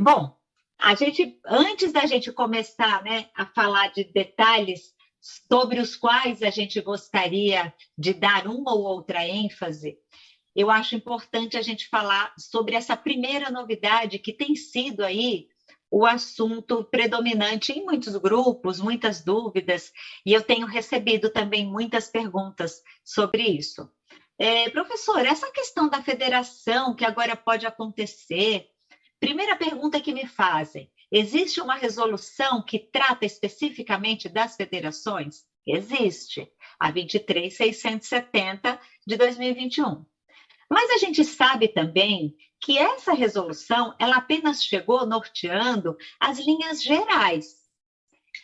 Bom, a gente, antes da gente começar né, a falar de detalhes sobre os quais a gente gostaria de dar uma ou outra ênfase, eu acho importante a gente falar sobre essa primeira novidade que tem sido aí o assunto predominante em muitos grupos, muitas dúvidas, e eu tenho recebido também muitas perguntas sobre isso. É, professor, essa questão da federação que agora pode acontecer, primeira pergunta que me fazem: existe uma resolução que trata especificamente das federações? Existe, a 23670 de 2021. Mas a gente sabe também que essa resolução ela apenas chegou norteando as linhas gerais.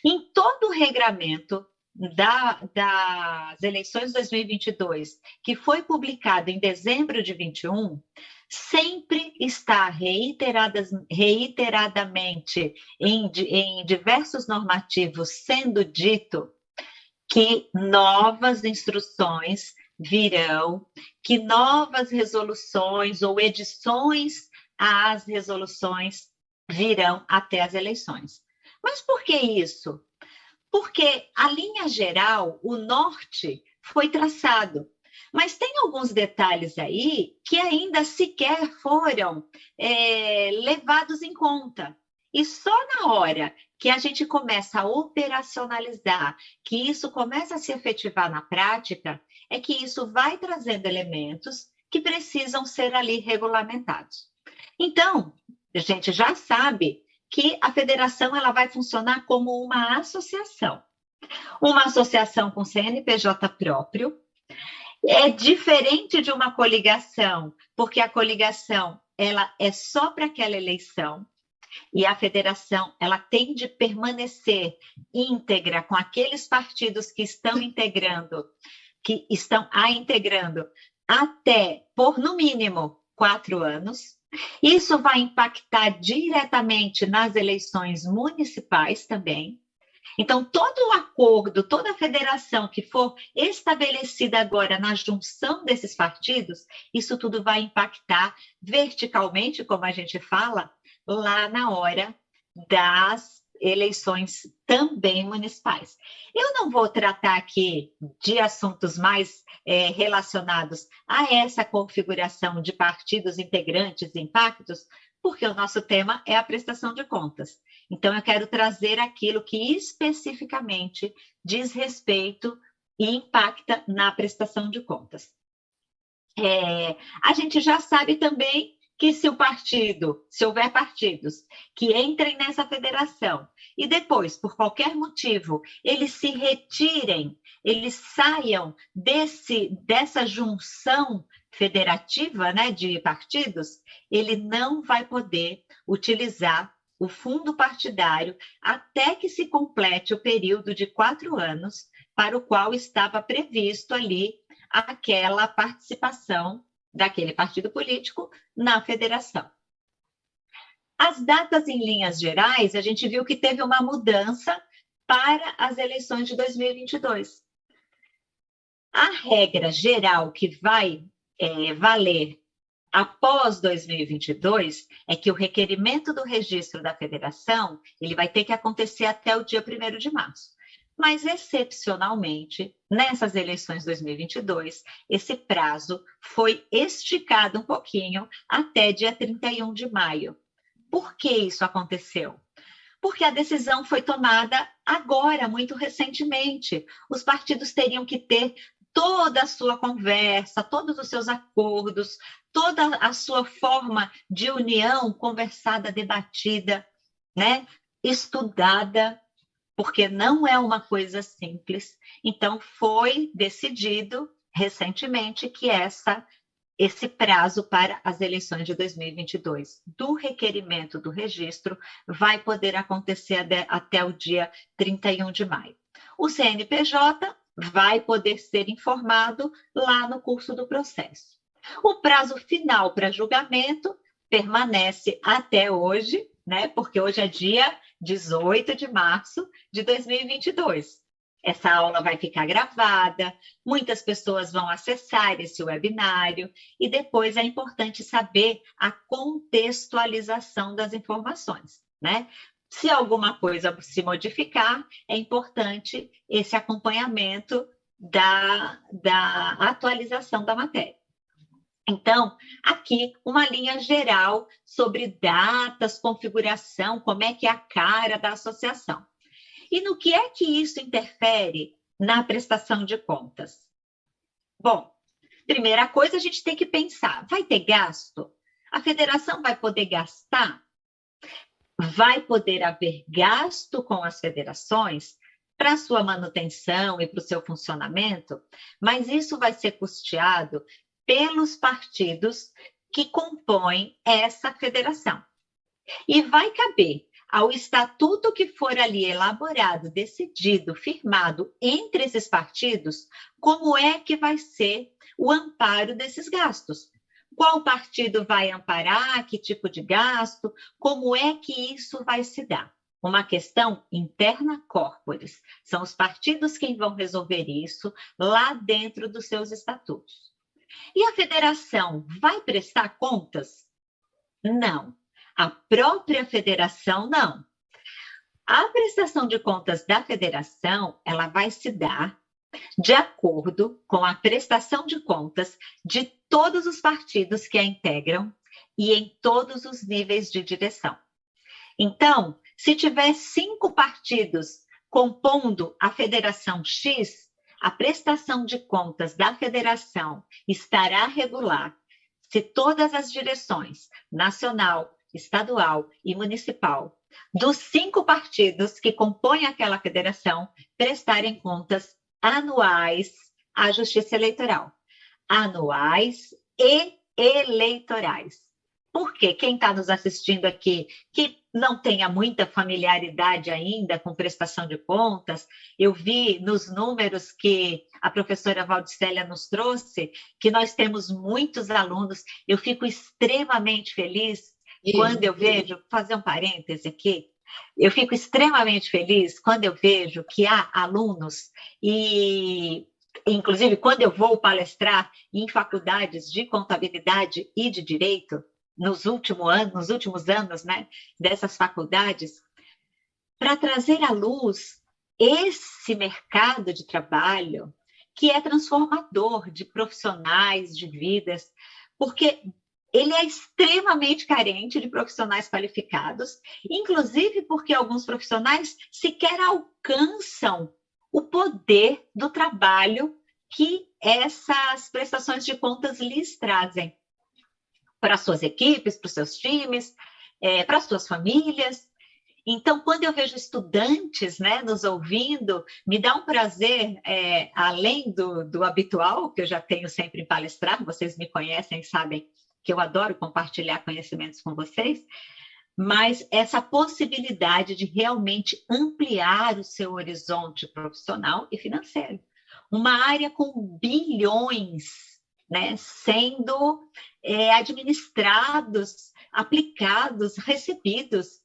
Em todo o regramento da, das eleições de 2022, que foi publicado em dezembro de 21, sempre está reiteradas, reiteradamente em, em diversos normativos sendo dito que novas instruções virão, que novas resoluções ou edições às resoluções virão até as eleições. Mas por que isso? Porque a linha geral, o norte, foi traçado. Mas tem alguns detalhes aí que ainda sequer foram é, levados em conta. E só na hora que a gente começa a operacionalizar, que isso começa a se efetivar na prática, é que isso vai trazendo elementos que precisam ser ali regulamentados. Então, a gente já sabe que a federação ela vai funcionar como uma associação. Uma associação com CNPJ próprio é diferente de uma coligação, porque a coligação ela é só para aquela eleição e a federação ela tem de permanecer íntegra com aqueles partidos que estão integrando que estão a integrando até, por no mínimo, quatro anos. Isso vai impactar diretamente nas eleições municipais também. Então, todo o acordo, toda a federação que for estabelecida agora na junção desses partidos, isso tudo vai impactar verticalmente, como a gente fala, lá na hora das eleições também municipais. Eu não vou tratar aqui de assuntos mais é, relacionados a essa configuração de partidos integrantes e impactos, porque o nosso tema é a prestação de contas. Então, eu quero trazer aquilo que especificamente diz respeito e impacta na prestação de contas. É, a gente já sabe também que se o partido, se houver partidos que entrem nessa federação e depois, por qualquer motivo, eles se retirem, eles saiam desse dessa junção federativa, né, de partidos, ele não vai poder utilizar o fundo partidário até que se complete o período de quatro anos para o qual estava previsto ali aquela participação daquele partido político na federação. As datas em linhas gerais, a gente viu que teve uma mudança para as eleições de 2022. A regra geral que vai é, valer após 2022 é que o requerimento do registro da federação ele vai ter que acontecer até o dia 1 de março mas excepcionalmente, nessas eleições 2022, esse prazo foi esticado um pouquinho até dia 31 de maio. Por que isso aconteceu? Porque a decisão foi tomada agora, muito recentemente. Os partidos teriam que ter toda a sua conversa, todos os seus acordos, toda a sua forma de união conversada, debatida, né? estudada porque não é uma coisa simples. Então, foi decidido recentemente que essa esse prazo para as eleições de 2022 do requerimento do registro vai poder acontecer até o dia 31 de maio. O CNPJ vai poder ser informado lá no curso do processo. O prazo final para julgamento permanece até hoje, né? Porque hoje é dia 18 de março de 2022. essa aula vai ficar gravada, muitas pessoas vão acessar esse webinário e depois é importante saber a contextualização das informações, né? Se alguma coisa se modificar, é importante esse acompanhamento da, da atualização da matéria. Então, aqui uma linha geral sobre datas, configuração, como é que é a cara da associação. E no que é que isso interfere na prestação de contas? Bom, primeira coisa a gente tem que pensar: vai ter gasto? A federação vai poder gastar? Vai poder haver gasto com as federações para sua manutenção e para o seu funcionamento, mas isso vai ser custeado pelos partidos que compõem essa federação. E vai caber ao estatuto que for ali elaborado, decidido, firmado entre esses partidos, como é que vai ser o amparo desses gastos. Qual partido vai amparar, que tipo de gasto, como é que isso vai se dar? Uma questão interna corporis. São os partidos quem vão resolver isso lá dentro dos seus estatutos. E a federação vai prestar contas? Não. A própria federação, não. A prestação de contas da federação, ela vai se dar de acordo com a prestação de contas de todos os partidos que a integram e em todos os níveis de direção. Então, se tiver cinco partidos compondo a federação X, a prestação de contas da federação estará regular se todas as direções, nacional, estadual e municipal, dos cinco partidos que compõem aquela federação, prestarem contas anuais à Justiça Eleitoral. Anuais e eleitorais. Porque quem está nos assistindo aqui, que não tenha muita familiaridade ainda com prestação de contas, eu vi nos números que a professora Valdicélia nos trouxe, que nós temos muitos alunos, eu fico extremamente feliz quando eu vejo, fazer um parêntese aqui, eu fico extremamente feliz quando eu vejo que há alunos e inclusive quando eu vou palestrar em faculdades de contabilidade e de direito nos últimos anos, nos últimos anos, né, dessas faculdades, para trazer à luz esse mercado de trabalho que é transformador de profissionais, de vidas, porque ele é extremamente carente de profissionais qualificados, inclusive porque alguns profissionais sequer alcançam o poder do trabalho que essas prestações de contas lhes trazem para suas equipes, para os seus times, é, para as suas famílias. Então, quando eu vejo estudantes né, nos ouvindo, me dá um prazer, é, além do, do habitual, que eu já tenho sempre em palestrar, vocês me conhecem, sabem que eu adoro compartilhar conhecimentos com vocês, mas essa possibilidade de realmente ampliar o seu horizonte profissional e financeiro. Uma área com bilhões né, sendo é, administrados, aplicados, recebidos.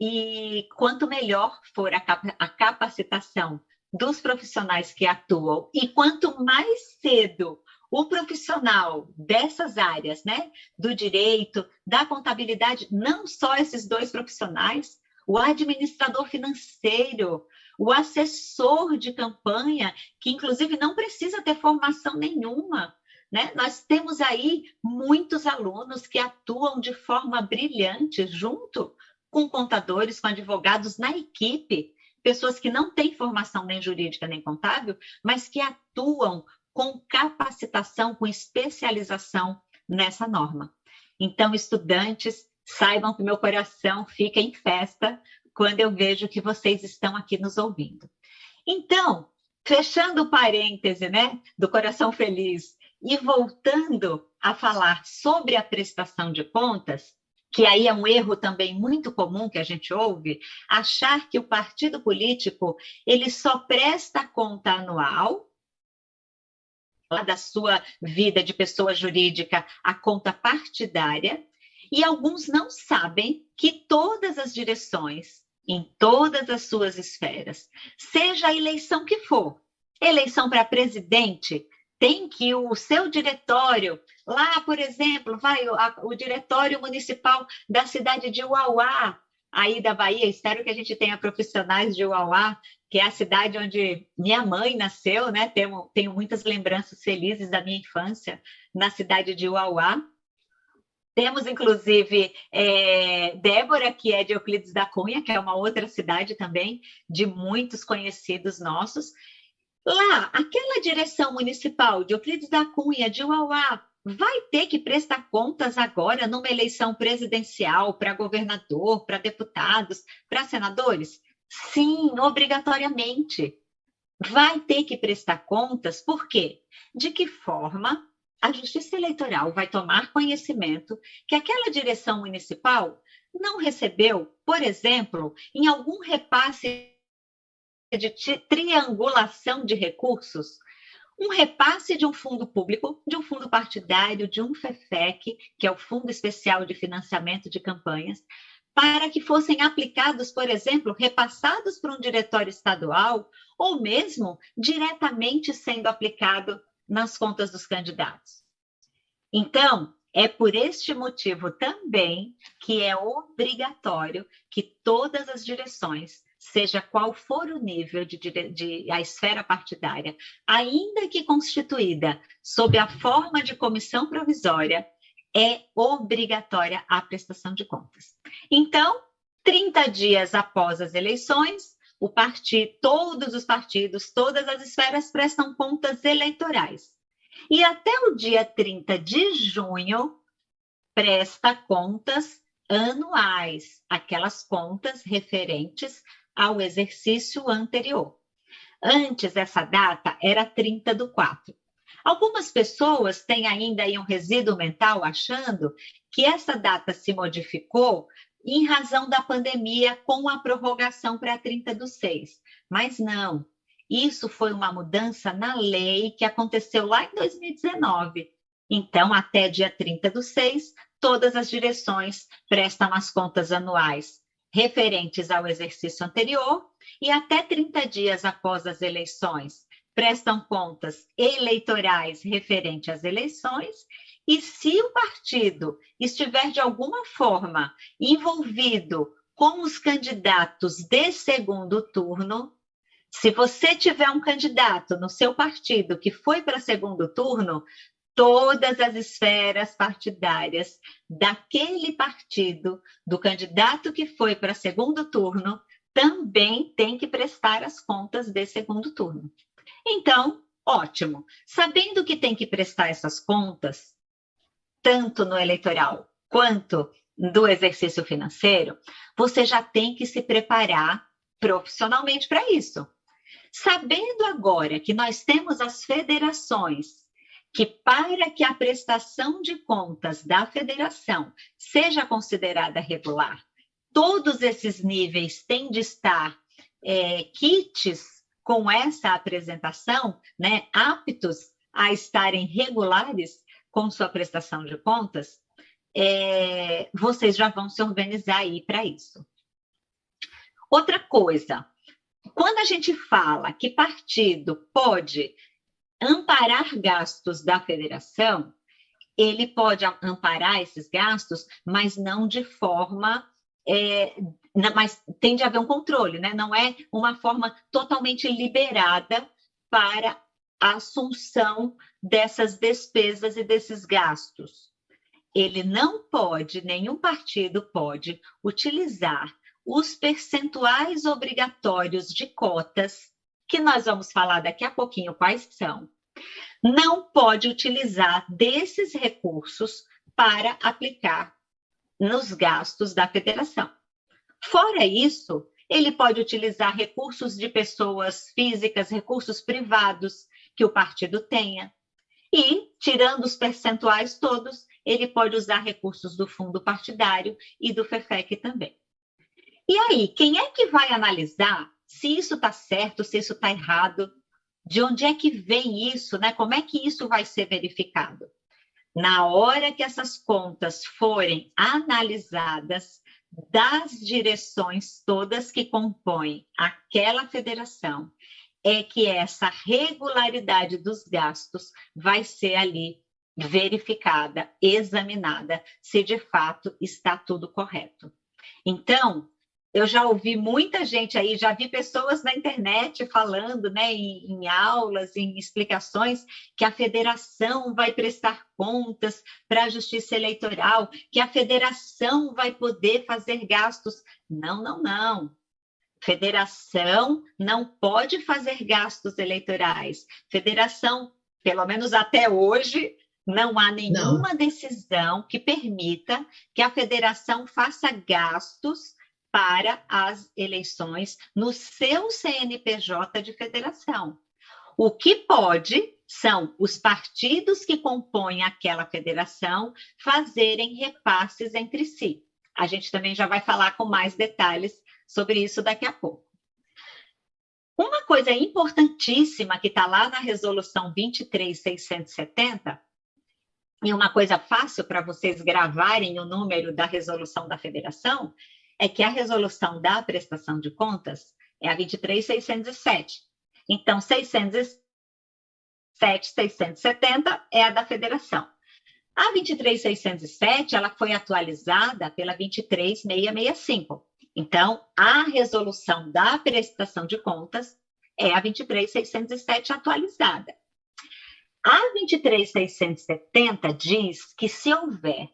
E quanto melhor for a, a capacitação dos profissionais que atuam e quanto mais cedo o profissional dessas áreas, né, do direito, da contabilidade, não só esses dois profissionais, o administrador financeiro, o assessor de campanha, que inclusive não precisa ter formação nenhuma. Né? Nós temos aí muitos alunos que atuam de forma brilhante junto com contadores, com advogados na equipe, pessoas que não têm formação nem jurídica nem contábil, mas que atuam com capacitação, com especialização nessa norma. Então, estudantes, saibam que meu coração fica em festa quando eu vejo que vocês estão aqui nos ouvindo. Então, fechando o parêntese, né, do coração feliz e voltando a falar sobre a prestação de contas, que aí é um erro também muito comum que a gente ouve, achar que o partido político ele só presta conta anual da sua vida de pessoa jurídica a conta partidária, e alguns não sabem que todas as direções em todas as suas esferas, seja a eleição que for. Eleição para presidente, tem que o seu diretório, lá, por exemplo, vai o, a, o diretório municipal da cidade de Uauá, aí da Bahia, espero que a gente tenha profissionais de Uauá, que é a cidade onde minha mãe nasceu, né? Tenho, tenho muitas lembranças felizes da minha infância na cidade de Uauá. Temos, inclusive, é, Débora, que é de Euclides da Cunha, que é uma outra cidade também, de muitos conhecidos nossos. Lá, aquela direção municipal de Euclides da Cunha, de Uauá, vai ter que prestar contas agora numa eleição presidencial para governador, para deputados, para senadores? Sim, obrigatoriamente. Vai ter que prestar contas, por quê? De que forma a Justiça Eleitoral vai tomar conhecimento que aquela direção municipal não recebeu, por exemplo, em algum repasse de triangulação de recursos, um repasse de um fundo público, de um fundo partidário, de um FEFEC, que é o Fundo Especial de Financiamento de Campanhas, para que fossem aplicados, por exemplo, repassados por um diretório estadual, ou mesmo diretamente sendo aplicado nas contas dos candidatos. Então, é por este motivo também que é obrigatório que todas as direções, seja qual for o nível de, de, de, a esfera partidária, ainda que constituída sob a forma de comissão provisória, é obrigatória a prestação de contas. Então, 30 dias após as eleições, o partido, todos os partidos, todas as esferas prestam contas eleitorais. E até o dia 30 de junho, presta contas anuais, aquelas contas referentes ao exercício anterior. Antes, essa data era 30 do 4. Algumas pessoas têm ainda aí um resíduo mental achando que essa data se modificou em razão da pandemia com a prorrogação para 30 do 6. Mas não, isso foi uma mudança na lei que aconteceu lá em 2019. Então, até dia 30 do 6, todas as direções prestam as contas anuais referentes ao exercício anterior e até 30 dias após as eleições. Prestam contas eleitorais referentes às eleições e se o partido estiver de alguma forma envolvido com os candidatos de segundo turno, se você tiver um candidato no seu partido que foi para segundo turno, todas as esferas partidárias daquele partido, do candidato que foi para segundo turno, também tem que prestar as contas de segundo turno. Então, ótimo. Sabendo que tem que prestar essas contas, tanto no eleitoral quanto do exercício financeiro, você já tem que se preparar profissionalmente para isso. Sabendo agora que nós temos as federações, que para que a prestação de contas da federação seja considerada regular, todos esses níveis têm de estar é, kits com essa apresentação, né, aptos a estarem regulares com sua prestação de contas, é, vocês já vão se organizar aí para isso. Outra coisa, quando a gente fala que partido pode amparar gastos da federação, ele pode amparar esses gastos, mas não de forma. É, mas tem de haver um controle, né? não é uma forma totalmente liberada para a assunção dessas despesas e desses gastos. Ele não pode, nenhum partido pode, utilizar os percentuais obrigatórios de cotas, que nós vamos falar daqui a pouquinho quais são, não pode utilizar desses recursos para aplicar nos gastos da federação. Fora isso, ele pode utilizar recursos de pessoas físicas, recursos privados que o partido tenha. E, tirando os percentuais todos, ele pode usar recursos do fundo partidário e do FEFEC também. E aí, quem é que vai analisar se isso está certo, se isso está errado? De onde é que vem isso, né? Como é que isso vai ser verificado? Na hora que essas contas forem analisadas, das direções todas que compõem aquela federação é que essa regularidade dos gastos vai ser ali verificada, examinada, se de fato está tudo correto. Então, eu já ouvi muita gente aí, já vi pessoas na internet falando, né, em, em, aulas, em explicações, que a federação vai prestar contas para a justiça eleitoral, que a federação vai poder fazer gastos. Não, não, não. Federação não pode fazer gastos eleitorais. Federação, pelo menos até hoje, não há nenhuma não. decisão que permita que a federação faça gastos para as eleições no seu CNPJ de federação. O que pode são os partidos que compõem aquela federação fazerem repasses entre si. A gente também já vai falar com mais detalhes sobre isso daqui a pouco. Uma coisa importantíssima que está lá na resolução 23670, e uma coisa fácil para vocês gravarem o número da resolução da federação, é que a resolução da prestação de contas é a 23.607. Então, 607, 670 é a da federação. A 23.607, ela foi atualizada pela 23.665. Então, a resolução da prestação de contas é a 23.607 atualizada. A 23.670 diz que se houver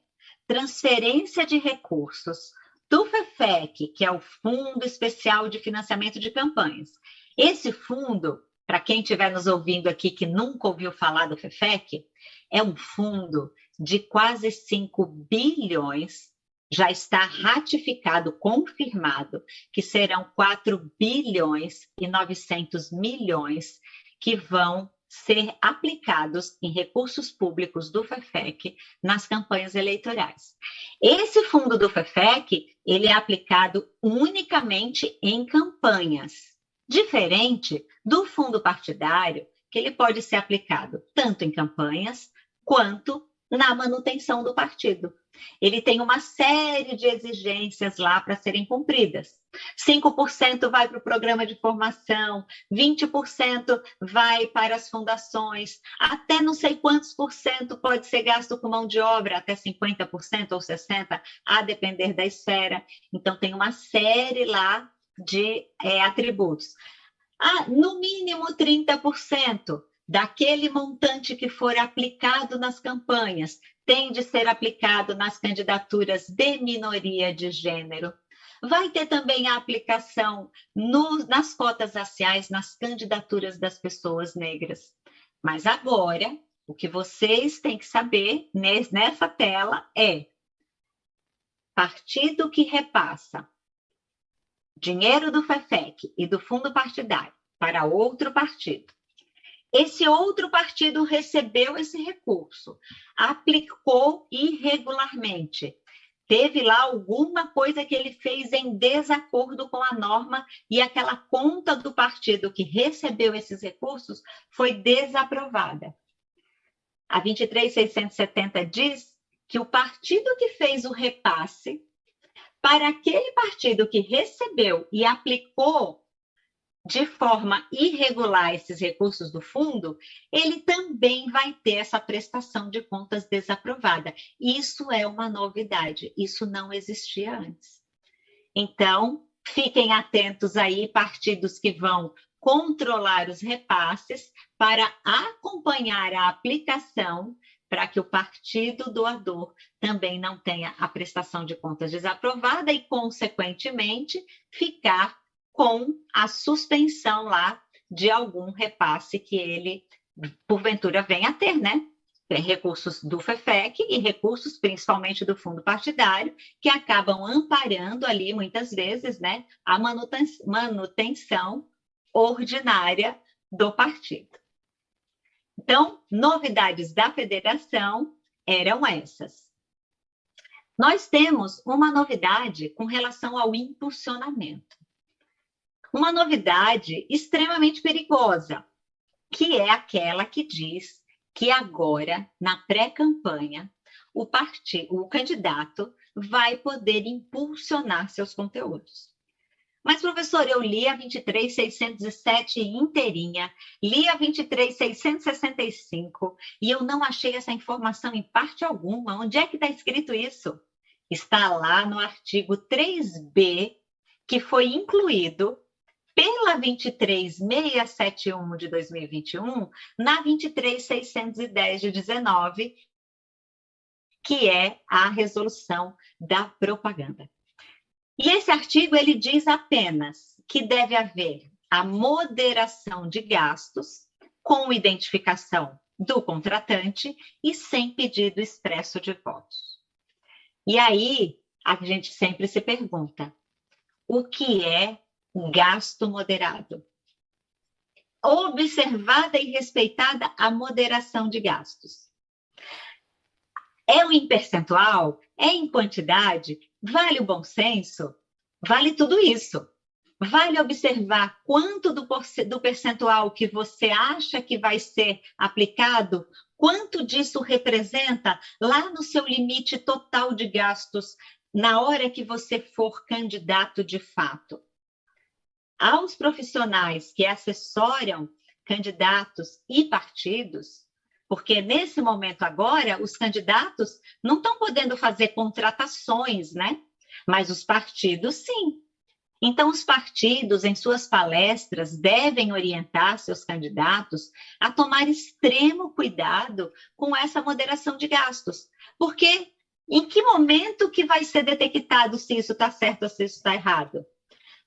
transferência de recursos do FEFEC, que é o Fundo Especial de Financiamento de Campanhas. Esse fundo, para quem estiver nos ouvindo aqui que nunca ouviu falar do FEFEC, é um fundo de quase 5 bilhões, já está ratificado, confirmado, que serão 4 bilhões e 900 milhões que vão ser aplicados em recursos públicos do FEFEC nas campanhas eleitorais. Esse fundo do FEFEC, ele é aplicado unicamente em campanhas, diferente do fundo partidário, que ele pode ser aplicado tanto em campanhas quanto na manutenção do partido. Ele tem uma série de exigências lá para serem cumpridas. 5% vai para o programa de formação, 20% vai para as fundações, até não sei quantos por cento pode ser gasto com mão de obra, até 50% ou 60%, a depender da esfera. Então, tem uma série lá de é, atributos. Ah, no mínimo 30% daquele montante que for aplicado nas campanhas tem de ser aplicado nas candidaturas de minoria de gênero. Vai ter também a aplicação no, nas cotas raciais, nas candidaturas das pessoas negras. Mas agora, o que vocês têm que saber nessa tela é partido que repassa dinheiro do FEFEC e do fundo partidário para outro partido esse outro partido recebeu esse recurso, aplicou irregularmente. Teve lá alguma coisa que ele fez em desacordo com a norma e aquela conta do partido que recebeu esses recursos foi desaprovada. A 23670 diz que o partido que fez o repasse para aquele partido que recebeu e aplicou de forma irregular esses recursos do fundo, ele também vai ter essa prestação de contas desaprovada. Isso é uma novidade, isso não existia antes. Então, fiquem atentos aí, partidos que vão controlar os repasses para acompanhar a aplicação para que o partido doador também não tenha a prestação de contas desaprovada e, consequentemente, ficar com a suspensão lá de algum repasse que ele, porventura, venha a ter, né? Recursos do FEFEC e recursos principalmente do fundo partidário, que acabam amparando ali, muitas vezes, né, a manutenção ordinária do partido. Então, novidades da federação eram essas. Nós temos uma novidade com relação ao impulsionamento uma novidade extremamente perigosa, que é aquela que diz que agora, na pré-campanha, o partido, o candidato vai poder impulsionar seus conteúdos. Mas, professor, eu li a 23.607 inteirinha, li a 23.665 e eu não achei essa informação em parte alguma. Onde é que está escrito isso? Está lá no artigo 3b, que foi incluído pela 23671 de 2021 na 23610 de 19, que é a resolução da propaganda. E esse artigo ele diz apenas que deve haver a moderação de gastos com identificação do contratante e sem pedido expresso de votos. E aí a gente sempre se pergunta: o que é gasto moderado? Observada e respeitada a moderação de gastos. É em percentual? É em quantidade? Vale o bom senso? Vale tudo isso. Vale observar quanto do, do percentual que você acha que vai ser aplicado, quanto disso representa lá no seu limite total de gastos na hora que você for candidato de fato. Aos profissionais que assessoram candidatos e partidos, porque nesse momento agora os candidatos não estão podendo fazer contratações, né? Mas os partidos sim. Então, os partidos, em suas palestras, devem orientar seus candidatos a tomar extremo cuidado com essa moderação de gastos. Porque em que momento que vai ser detectado se isso está certo ou se isso está errado?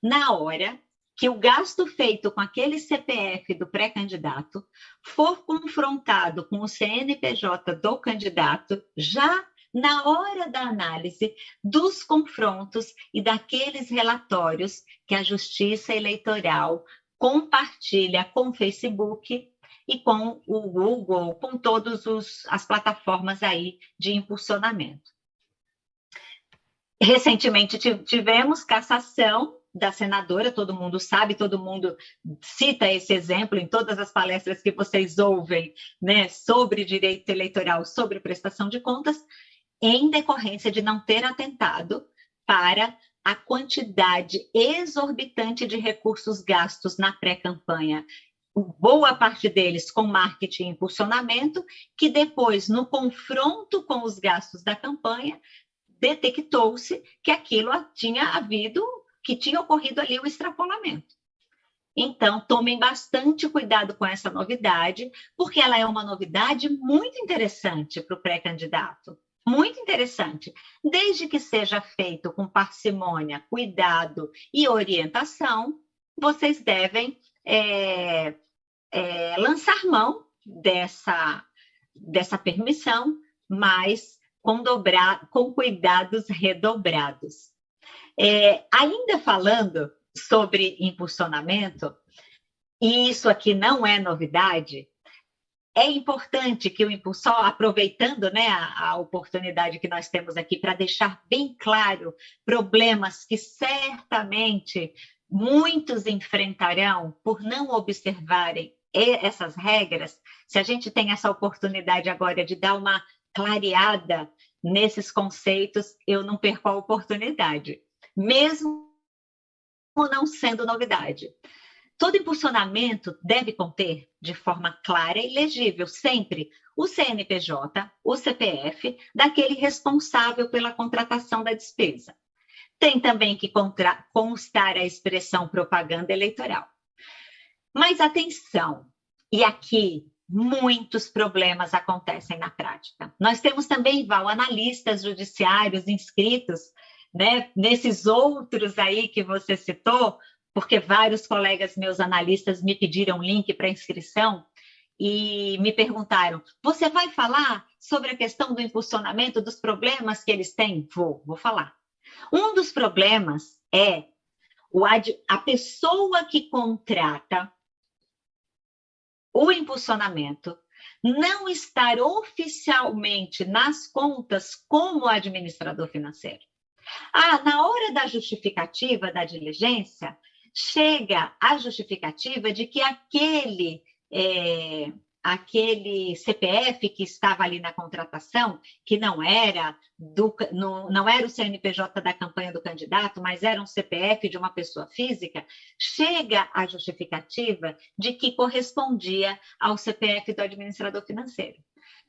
Na hora que o gasto feito com aquele CPF do pré-candidato for confrontado com o CNPJ do candidato, já na hora da análise dos confrontos e daqueles relatórios que a Justiça Eleitoral compartilha com o Facebook e com o Google, com todas as plataformas aí de impulsionamento. Recentemente tivemos cassação da senadora, todo mundo sabe, todo mundo cita esse exemplo em todas as palestras que vocês ouvem, né, sobre direito eleitoral, sobre prestação de contas, em decorrência de não ter atentado para a quantidade exorbitante de recursos gastos na pré-campanha, boa parte deles com marketing e impulsionamento, que depois, no confronto com os gastos da campanha, detectou-se que aquilo tinha havido que tinha ocorrido ali o extrapolamento. Então, tomem bastante cuidado com essa novidade, porque ela é uma novidade muito interessante para o pré-candidato. Muito interessante, desde que seja feito com parcimônia, cuidado e orientação, vocês devem é, é, lançar mão dessa, dessa permissão, mas com, com cuidados redobrados. É, ainda falando sobre impulsionamento, e isso aqui não é novidade, é importante que o impulsor, aproveitando né, a, a oportunidade que nós temos aqui para deixar bem claro problemas que certamente muitos enfrentarão por não observarem essas regras, se a gente tem essa oportunidade agora de dar uma clareada nesses conceitos, eu não perco a oportunidade mesmo não sendo novidade. Todo impulsionamento deve conter, de forma clara e legível, sempre o CNPJ, o CPF daquele responsável pela contratação da despesa. Tem também que constar a expressão propaganda eleitoral. Mas atenção, e aqui muitos problemas acontecem na prática. Nós temos também, Val, analistas judiciários inscritos né, nesses outros aí que você citou, porque vários colegas meus analistas me pediram link para inscrição e me perguntaram: você vai falar sobre a questão do impulsionamento, dos problemas que eles têm? Vou, vou falar. Um dos problemas é a pessoa que contrata o impulsionamento não estar oficialmente nas contas como administrador financeiro. Ah, na hora da justificativa da diligência, chega a justificativa de que aquele, é, aquele CPF que estava ali na contratação, que não era do, não, não era o CNPJ da campanha do candidato, mas era um CPF de uma pessoa física, chega a justificativa de que correspondia ao CPF do administrador financeiro.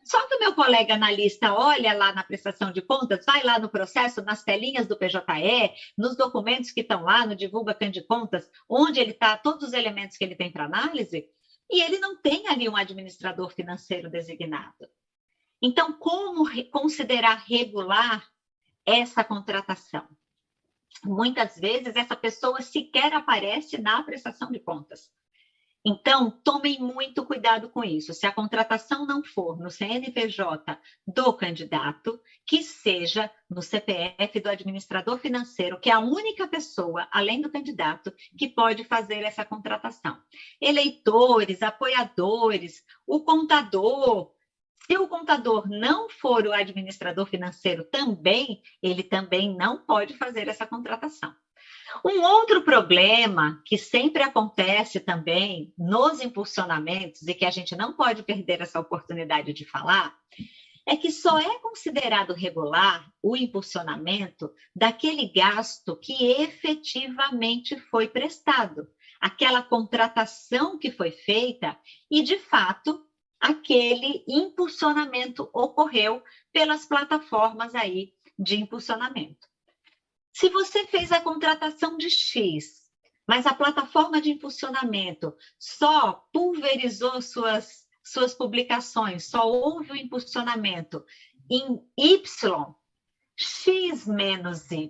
Só que o meu colega analista olha lá na prestação de contas, vai lá no processo, nas telinhas do PJE, nos documentos que estão lá, no Divulga Contas, onde ele está, todos os elementos que ele tem para análise, e ele não tem ali um administrador financeiro designado. Então, como considerar regular essa contratação? Muitas vezes, essa pessoa sequer aparece na prestação de contas. Então, tomem muito cuidado com isso. Se a contratação não for no CNPJ do candidato, que seja no CPF do administrador financeiro, que é a única pessoa, além do candidato, que pode fazer essa contratação. Eleitores, apoiadores, o contador. Se o contador não for o administrador financeiro também, ele também não pode fazer essa contratação. Um outro problema que sempre acontece também nos impulsionamentos e que a gente não pode perder essa oportunidade de falar é que só é considerado regular o impulsionamento daquele gasto que efetivamente foi prestado, aquela contratação que foi feita e, de fato, aquele impulsionamento ocorreu pelas plataformas aí de impulsionamento. Se você fez a contratação de X, mas a plataforma de impulsionamento só pulverizou suas, suas publicações, só houve o impulsionamento em Y, X menos Y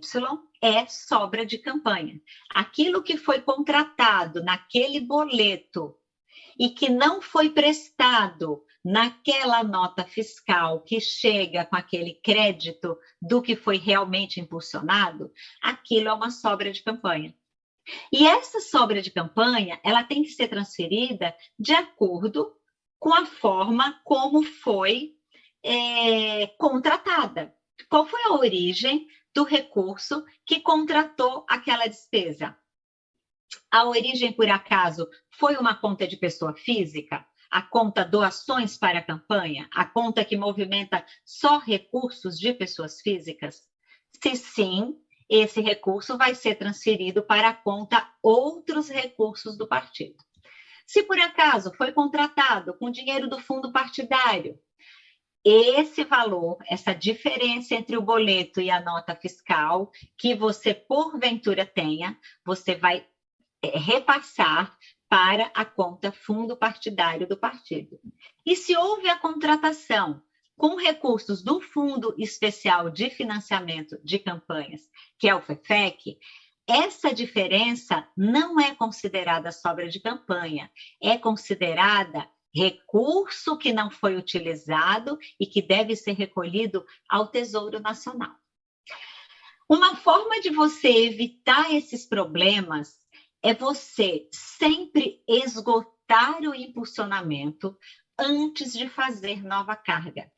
é sobra de campanha. Aquilo que foi contratado naquele boleto e que não foi prestado naquela nota fiscal que chega com aquele crédito do que foi realmente impulsionado, aquilo é uma sobra de campanha. E essa sobra de campanha, ela tem que ser transferida de acordo com a forma como foi é, contratada. Qual foi a origem do recurso que contratou aquela despesa? A origem, por acaso, foi uma conta de pessoa física? A conta doações para a campanha, a conta que movimenta só recursos de pessoas físicas? Se sim, esse recurso vai ser transferido para a conta outros recursos do partido. Se por acaso foi contratado com dinheiro do fundo partidário, esse valor, essa diferença entre o boleto e a nota fiscal que você porventura tenha, você vai é, repassar para a conta fundo partidário do partido. E se houve a contratação com recursos do Fundo Especial de Financiamento de Campanhas, que é o FEFEC, essa diferença não é considerada sobra de campanha, é considerada recurso que não foi utilizado e que deve ser recolhido ao Tesouro Nacional. Uma forma de você evitar esses problemas é você sempre esgotar o impulsionamento antes de fazer nova carga.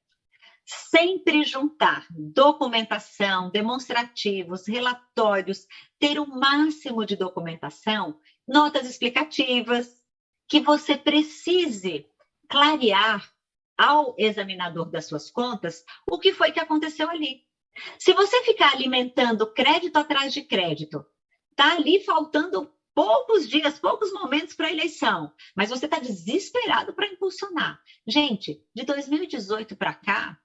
Sempre juntar documentação, demonstrativos, relatórios, ter o máximo de documentação, notas explicativas, que você precise clarear ao examinador das suas contas o que foi que aconteceu ali. Se você ficar alimentando crédito atrás de crédito, tá ali faltando poucos dias, poucos momentos para a eleição, mas você está desesperado para impulsionar. Gente, de 2018 para cá,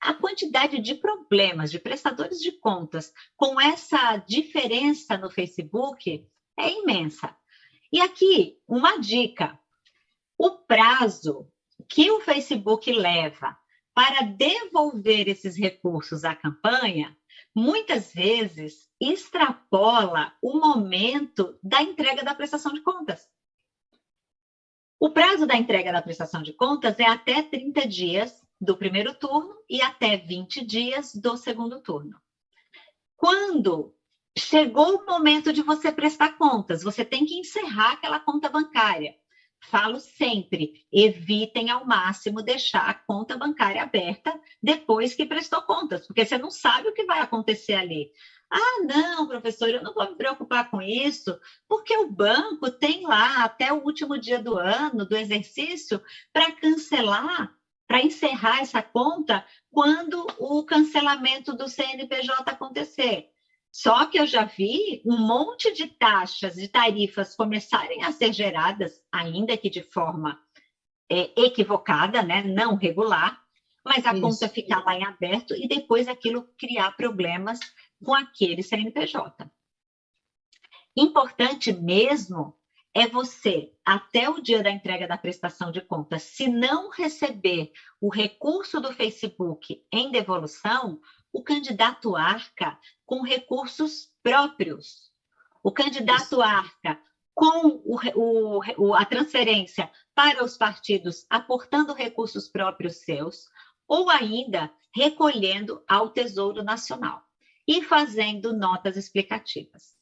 a quantidade de problemas de prestadores de contas com essa diferença no Facebook é imensa. E aqui, uma dica: o prazo que o Facebook leva para devolver esses recursos à campanha muitas vezes extrapola o momento da entrega da prestação de contas. O prazo da entrega da prestação de contas é até 30 dias do primeiro turno e até 20 dias do segundo turno. Quando chegou o momento de você prestar contas, você tem que encerrar aquela conta bancária. Falo sempre, evitem ao máximo deixar a conta bancária aberta depois que prestou contas, porque você não sabe o que vai acontecer ali. Ah, não, professor, eu não vou me preocupar com isso, porque o banco tem lá até o último dia do ano, do exercício, para cancelar, para encerrar essa conta quando o cancelamento do CNPJ acontecer. Só que eu já vi um monte de taxas e tarifas começarem a ser geradas, ainda que de forma é, equivocada, né? não regular, mas a Isso. conta ficar lá em aberto e depois aquilo criar problemas com aquele CNPJ. Importante mesmo é você, até o dia da entrega da prestação de contas, se não receber o recurso do Facebook em devolução, o candidato arca com recursos próprios. O candidato arca com o, o, a transferência para os partidos, aportando recursos próprios seus, ou ainda recolhendo ao Tesouro Nacional e fazendo notas explicativas.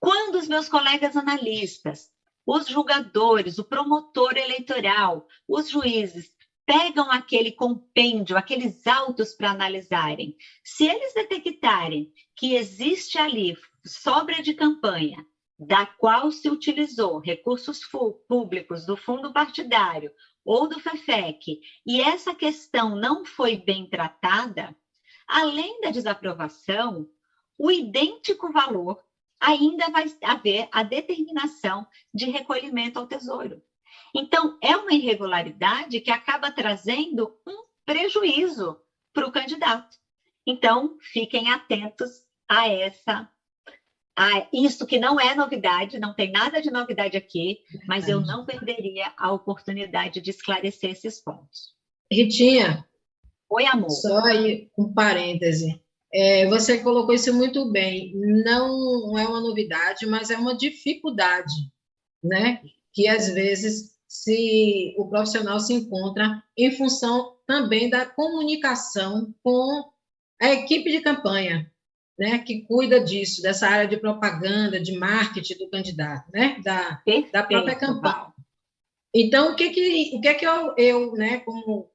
Quando os meus colegas analistas, os julgadores, o promotor eleitoral, os juízes pegam aquele compêndio, aqueles autos para analisarem, se eles detectarem que existe ali sobra de campanha, da qual se utilizou recursos públicos do fundo partidário ou do FEFEC, e essa questão não foi bem tratada, além da desaprovação, o idêntico valor ainda vai haver a determinação de recolhimento ao tesouro. Então, é uma irregularidade que acaba trazendo um prejuízo para o candidato. Então, fiquem atentos a essa a isso que não é novidade, não tem nada de novidade aqui, mas eu não perderia a oportunidade de esclarecer esses pontos. Ritinha. Oi, amor. Só aí um parêntese. É, você colocou isso muito bem. Não é uma novidade, mas é uma dificuldade, né? Que às vezes se o profissional se encontra em função também da comunicação com a equipe de campanha, né, que cuida disso, dessa área de propaganda, de marketing do candidato, né, da, da própria campanha. Então, o que que, o que, é que eu, eu né, como,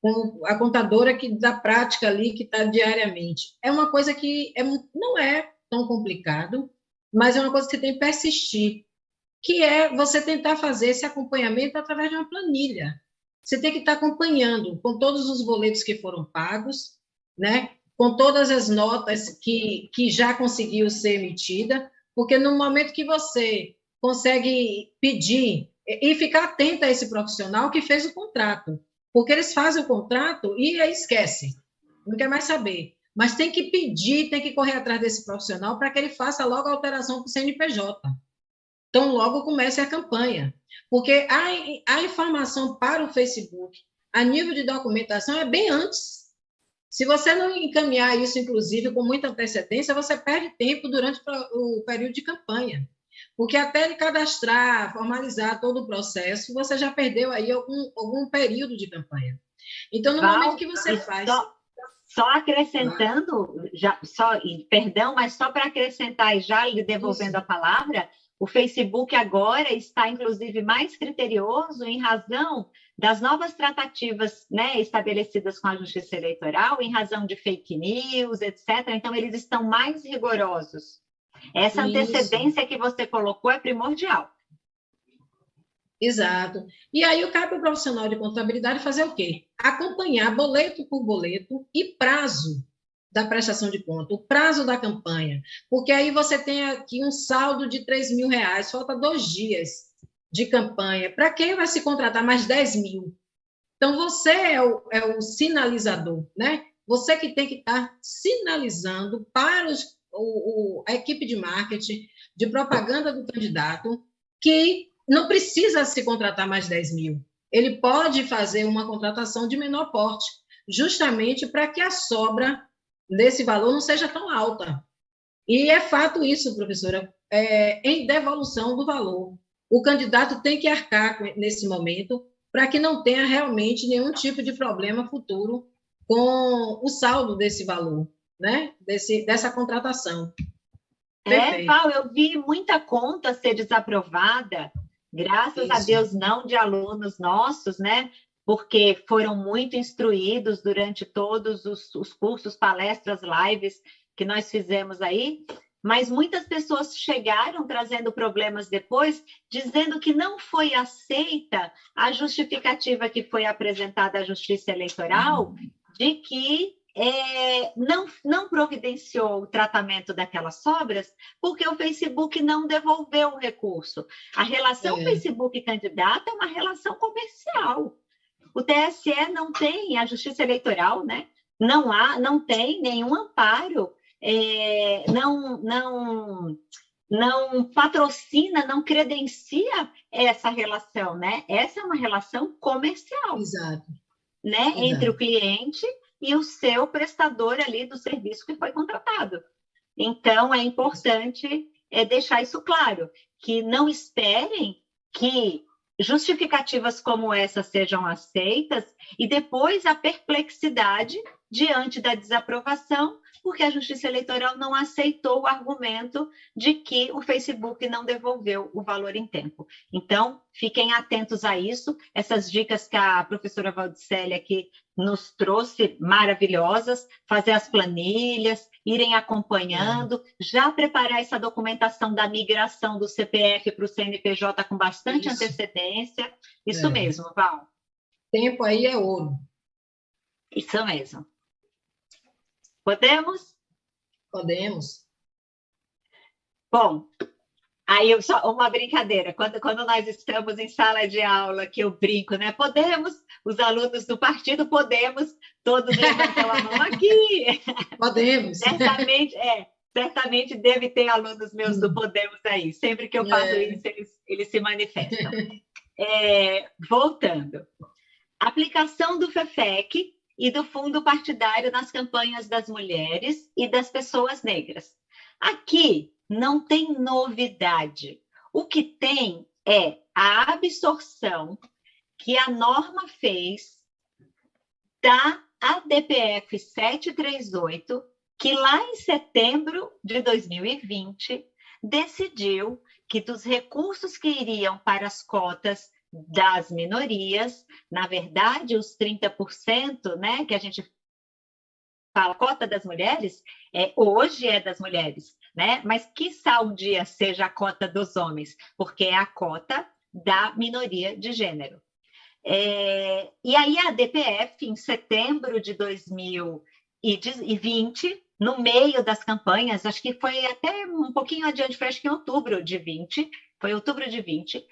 como a contadora que da prática ali, que está diariamente, é uma coisa que é, não é tão complicado, mas é uma coisa que tem que persistir, que é você tentar fazer esse acompanhamento através de uma planilha. Você tem que estar acompanhando com todos os boletos que foram pagos, né? com todas as notas que, que já conseguiu ser emitida, porque no momento que você consegue pedir e ficar atento a esse profissional que fez o contrato, porque eles fazem o contrato e aí esquece, não quer mais saber. Mas tem que pedir, tem que correr atrás desse profissional para que ele faça logo a alteração para o CNPJ. Então, logo comece a campanha. Porque a, a informação para o Facebook, a nível de documentação, é bem antes se você não encaminhar isso, inclusive, com muita antecedência, você perde tempo durante o período de campanha. Porque até ele cadastrar, formalizar todo o processo, você já perdeu aí algum, algum período de campanha. Então, no Val, momento que você faz. Só, só acrescentando, já, só, perdão, mas só para acrescentar e já lhe devolvendo isso. a palavra, o Facebook agora está, inclusive, mais criterioso em razão das novas tratativas né, estabelecidas com a Justiça Eleitoral, em razão de fake news, etc. Então, eles estão mais rigorosos. Essa Isso. antecedência que você colocou é primordial. Exato. E aí, o cabe ao profissional de contabilidade fazer o quê? Acompanhar boleto por boleto e prazo da prestação de conta, o prazo da campanha, porque aí você tem aqui um saldo de 3 mil reais, falta dois dias de campanha. Para quem vai se contratar mais 10 mil? Então, você é o, é o sinalizador, né? Você que tem que estar sinalizando para os, o, o, a equipe de marketing, de propaganda do candidato, que não precisa se contratar mais 10 mil. Ele pode fazer uma contratação de menor porte, justamente para que a sobra desse valor não seja tão alta. E é fato isso, professora, é, em devolução do valor. O candidato tem que arcar nesse momento para que não tenha realmente nenhum tipo de problema futuro com o saldo desse valor, né? Desse, dessa contratação. É, Paulo, eu vi muita conta ser desaprovada, graças Isso. a Deus não de alunos nossos, né? Porque foram muito instruídos durante todos os, os cursos, palestras, lives que nós fizemos aí, mas muitas pessoas chegaram trazendo problemas depois, dizendo que não foi aceita a justificativa que foi apresentada à Justiça Eleitoral de que é, não, não providenciou o tratamento daquelas sobras porque o Facebook não devolveu o recurso. A relação é. Facebook-candidato é uma relação comercial. O TSE não tem, a Justiça Eleitoral, né? Não há, não tem nenhum amparo, é, não, não, não patrocina, não credencia essa relação, né? Essa é uma relação comercial. Exato. Né? Exato. Entre o cliente e o seu prestador ali do serviço que foi contratado. Então, é importante é, deixar isso claro, que não esperem que justificativas como essa sejam aceitas e depois a perplexidade diante da desaprovação, porque a Justiça Eleitoral não aceitou o argumento de que o Facebook não devolveu o valor em tempo. Então, fiquem atentos a isso. Essas dicas que a professora Valdicélia aqui nos trouxe, maravilhosas, fazer as planilhas, irem acompanhando, já preparar essa documentação da migração do CPF para o CNPJ com bastante isso. antecedência. Isso é. mesmo, Val. Tempo aí é ouro. Isso mesmo. Podemos? Podemos. Bom, aí só uma brincadeira. Quando, quando nós estamos em sala de aula, que eu brinco, né? Podemos, os alunos do partido, podemos, todos levantam a mão aqui. Podemos. certamente, é, certamente deve ter alunos meus do Podemos aí. Sempre que eu faço é. isso, eles, eles se manifestam. É, voltando. Aplicação do FEFEC e do fundo partidário nas campanhas das mulheres e das pessoas negras. Aqui não tem novidade. O que tem é a absorção que a norma fez da ADPF 738, que lá em setembro de 2020 decidiu que dos recursos que iriam para as cotas das minorias, na verdade, os 30%, né, que a gente fala, cota das mulheres, é, hoje é das mulheres, né? Mas que um dia seja a cota dos homens, porque é a cota da minoria de gênero. É, e aí a DPF, em setembro de 2020, no meio das campanhas, acho que foi até um pouquinho adiante, foi acho que em outubro de 20, foi outubro de 20,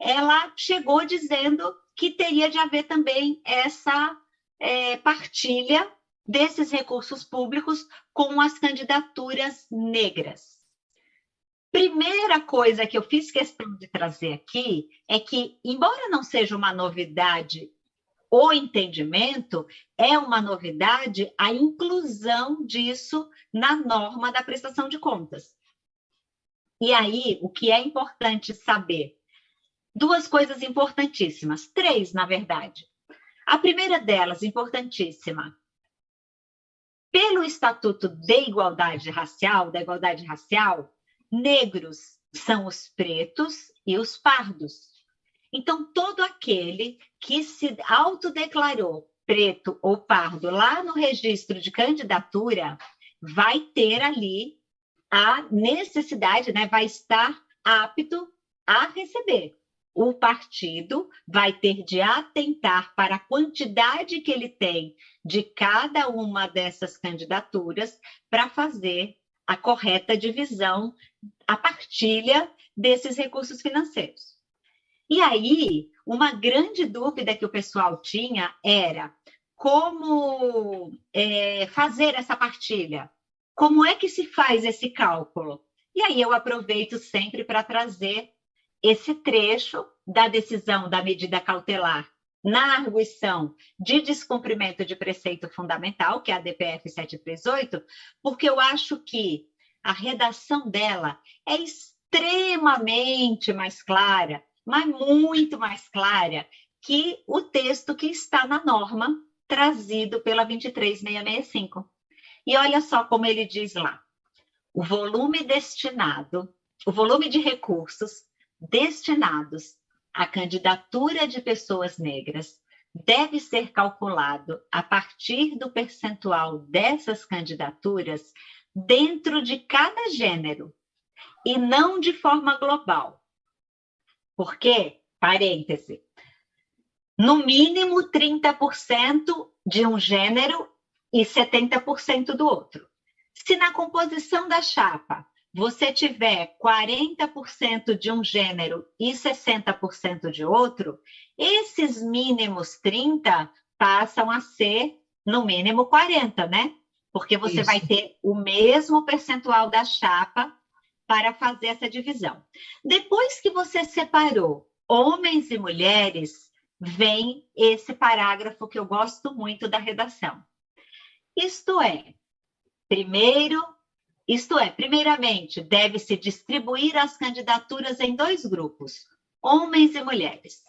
ela chegou dizendo que teria de haver também essa é, partilha desses recursos públicos com as candidaturas negras. Primeira coisa que eu fiz questão de trazer aqui é que, embora não seja uma novidade o entendimento, é uma novidade a inclusão disso na norma da prestação de contas. E aí, o que é importante saber? Duas coisas importantíssimas, três, na verdade. A primeira delas, importantíssima, pelo Estatuto de Igualdade Racial, da igualdade racial, negros são os pretos e os pardos. Então, todo aquele que se autodeclarou preto ou pardo lá no registro de candidatura vai ter ali a necessidade, né, vai estar apto a receber o partido vai ter de atentar para a quantidade que ele tem de cada uma dessas candidaturas para fazer a correta divisão, a partilha desses recursos financeiros. E aí, uma grande dúvida que o pessoal tinha era como é, fazer essa partilha? Como é que se faz esse cálculo? E aí eu aproveito sempre para trazer esse trecho da decisão da medida cautelar na arguição de descumprimento de preceito fundamental, que é a DPF 738, porque eu acho que a redação dela é extremamente mais clara, mas muito mais clara que o texto que está na norma trazido pela 23665. E olha só como ele diz lá: o volume destinado, o volume de recursos destinados à candidatura de pessoas negras deve ser calculado a partir do percentual dessas candidaturas dentro de cada gênero e não de forma global. Por quê? Parêntese. No mínimo 30% de um gênero e 70% do outro. Se na composição da chapa você tiver 40% de um gênero e 60% de outro, esses mínimos 30 passam a ser no mínimo 40, né? Porque você Isso. vai ter o mesmo percentual da chapa para fazer essa divisão. Depois que você separou homens e mulheres, vem esse parágrafo que eu gosto muito da redação. Isto é, primeiro, isto é, primeiramente, deve-se distribuir as candidaturas em dois grupos, homens e mulheres.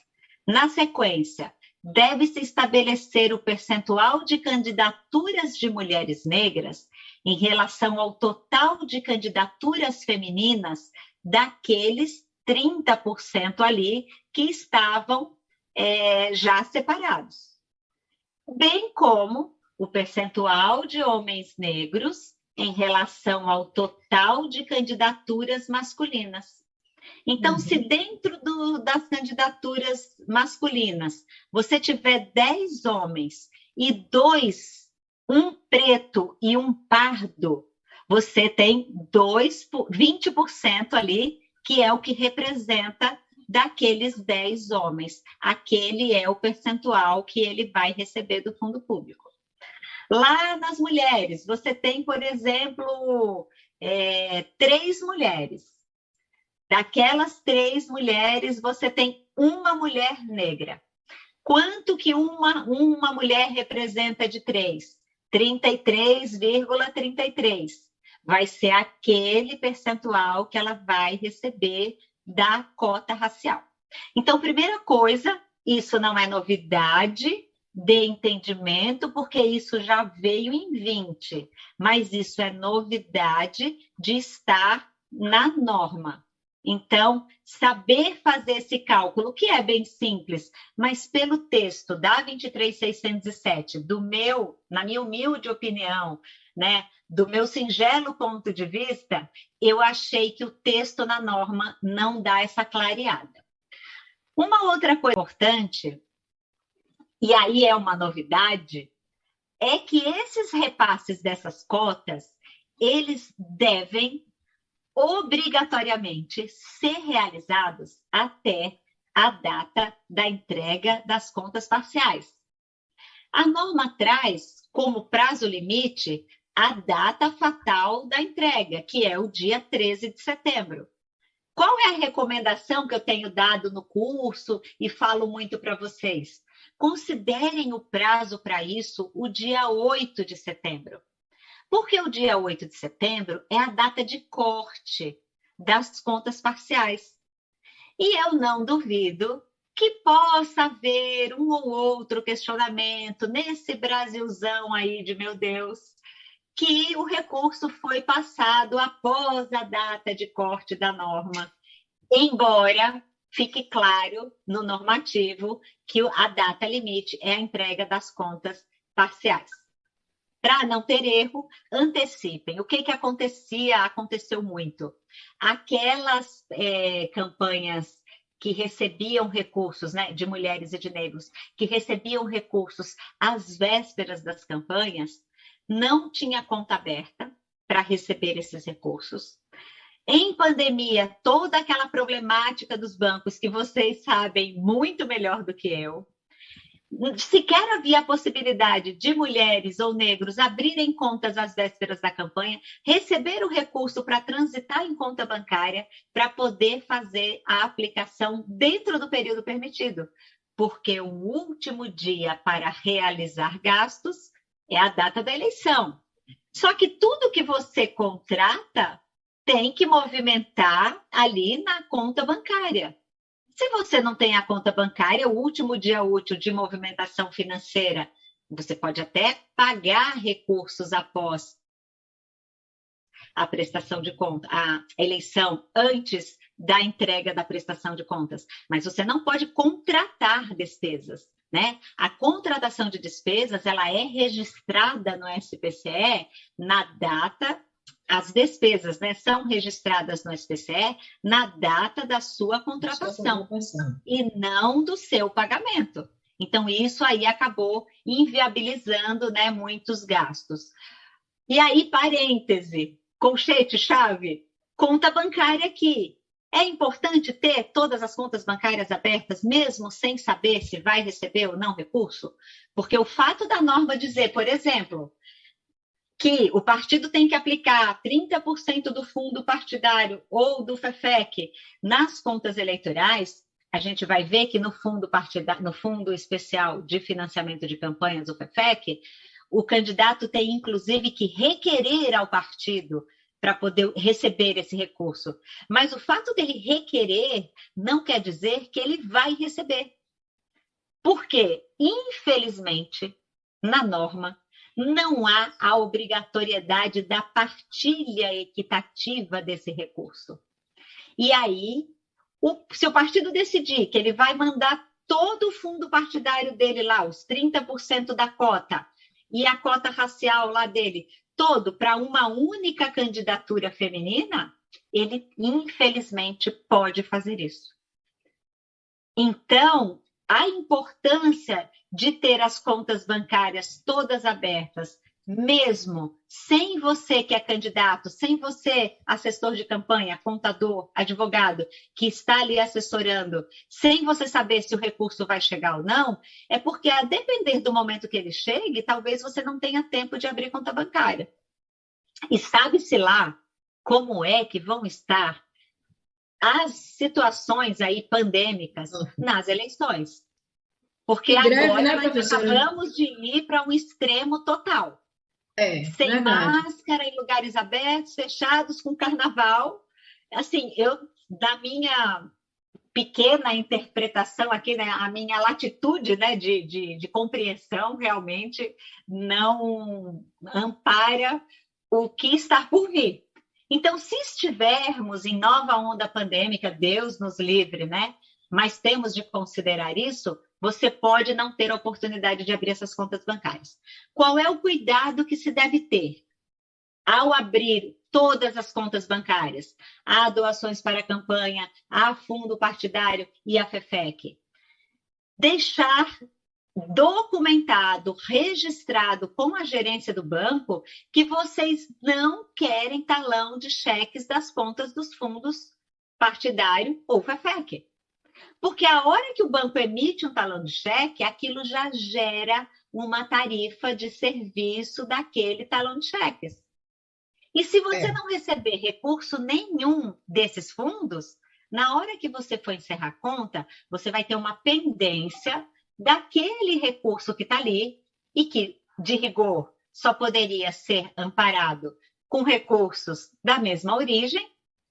Na sequência, deve-se estabelecer o percentual de candidaturas de mulheres negras em relação ao total de candidaturas femininas daqueles 30% ali que estavam é, já separados. Bem como o percentual de homens negros em relação ao total de candidaturas masculinas. Então, uhum. se dentro do, das candidaturas masculinas você tiver 10 homens e dois, um preto e um pardo, você tem dois, 20% ali, que é o que representa daqueles 10 homens. Aquele é o percentual que ele vai receber do fundo público. Lá nas mulheres, você tem, por exemplo, é, três mulheres. Daquelas três mulheres, você tem uma mulher negra. Quanto que uma, uma mulher representa de três? 33,33. ,33. Vai ser aquele percentual que ela vai receber da cota racial. Então, primeira coisa, isso não é novidade, de entendimento, porque isso já veio em 20, mas isso é novidade de estar na norma. Então, saber fazer esse cálculo, que é bem simples, mas pelo texto da 23607, do meu, na minha humilde opinião, né, do meu singelo ponto de vista, eu achei que o texto na norma não dá essa clareada. Uma outra coisa importante e aí é uma novidade, é que esses repasses dessas cotas, eles devem obrigatoriamente ser realizados até a data da entrega das contas parciais. A norma traz como prazo limite a data fatal da entrega, que é o dia 13 de setembro. Qual é a recomendação que eu tenho dado no curso e falo muito para vocês? Considerem o prazo para isso o dia 8 de setembro. Porque o dia 8 de setembro é a data de corte das contas parciais. E eu não duvido que possa haver um ou outro questionamento nesse Brasilzão aí de meu Deus, que o recurso foi passado após a data de corte da norma, embora fique claro no normativo que a data limite é a entrega das contas parciais. Para não ter erro, antecipem. O que, que acontecia? Aconteceu muito. Aquelas é, campanhas que recebiam recursos, né, de mulheres e de negros, que recebiam recursos às vésperas das campanhas, não tinha conta aberta para receber esses recursos. Em pandemia, toda aquela problemática dos bancos que vocês sabem muito melhor do que eu, sequer havia a possibilidade de mulheres ou negros abrirem contas às vésperas da campanha, receber o recurso para transitar em conta bancária, para poder fazer a aplicação dentro do período permitido, porque o último dia para realizar gastos é a data da eleição. Só que tudo que você contrata tem que movimentar ali na conta bancária. Se você não tem a conta bancária, o último dia útil de movimentação financeira, você pode até pagar recursos após a prestação de conta, a eleição antes da entrega da prestação de contas, mas você não pode contratar despesas, né? A contratação de despesas, ela é registrada no SPCE na data as despesas né, são registradas no SPCE na data da sua contratação, e não do seu pagamento. Então, isso aí acabou inviabilizando né, muitos gastos. E aí, parêntese, colchete, chave, conta bancária aqui. É importante ter todas as contas bancárias abertas, mesmo sem saber se vai receber ou não recurso? Porque o fato da norma dizer, por exemplo, que o partido tem que aplicar 30% do fundo partidário ou do FEFEC nas contas eleitorais, a gente vai ver que no fundo no fundo especial de financiamento de campanhas, o FEFEC, o candidato tem inclusive que requerer ao partido para poder receber esse recurso. Mas o fato dele requerer não quer dizer que ele vai receber. Porque, infelizmente, na norma, não há a obrigatoriedade da partilha equitativa desse recurso. E aí, o, se o partido decidir que ele vai mandar todo o fundo partidário dele lá, os 30% da cota, e a cota racial lá dele, todo para uma única candidatura feminina, ele infelizmente pode fazer isso. Então, a importância de ter as contas bancárias todas abertas, mesmo sem você que é candidato, sem você, assessor de campanha, contador, advogado, que está ali assessorando, sem você saber se o recurso vai chegar ou não, é porque, a depender do momento que ele chegue, talvez você não tenha tempo de abrir conta bancária. E sabe-se lá como é que vão estar as situações aí pandêmicas uhum. nas eleições. Porque greve, agora né, nós acabamos de ir para um extremo total. É, Sem verdade. máscara, em lugares abertos, fechados, com carnaval. Assim, eu, da minha pequena interpretação aqui, né, a minha latitude né, de, de, de compreensão realmente não ampara o que está por vir. Então, se estivermos em nova onda pandêmica, Deus nos livre, né? Mas temos de considerar isso, você pode não ter a oportunidade de abrir essas contas bancárias. Qual é o cuidado que se deve ter ao abrir todas as contas bancárias? Há doações para a campanha, há fundo partidário e a FEFEC. Deixar documentado, registrado com a gerência do banco que vocês não querem talão de cheques das contas dos fundos partidário ou FEFEC. Porque a hora que o banco emite um talão de cheque, aquilo já gera uma tarifa de serviço daquele talão de cheques. E se você é. não receber recurso nenhum desses fundos, na hora que você for encerrar a conta, você vai ter uma pendência daquele recurso que está ali e que, de rigor, só poderia ser amparado com recursos da mesma origem.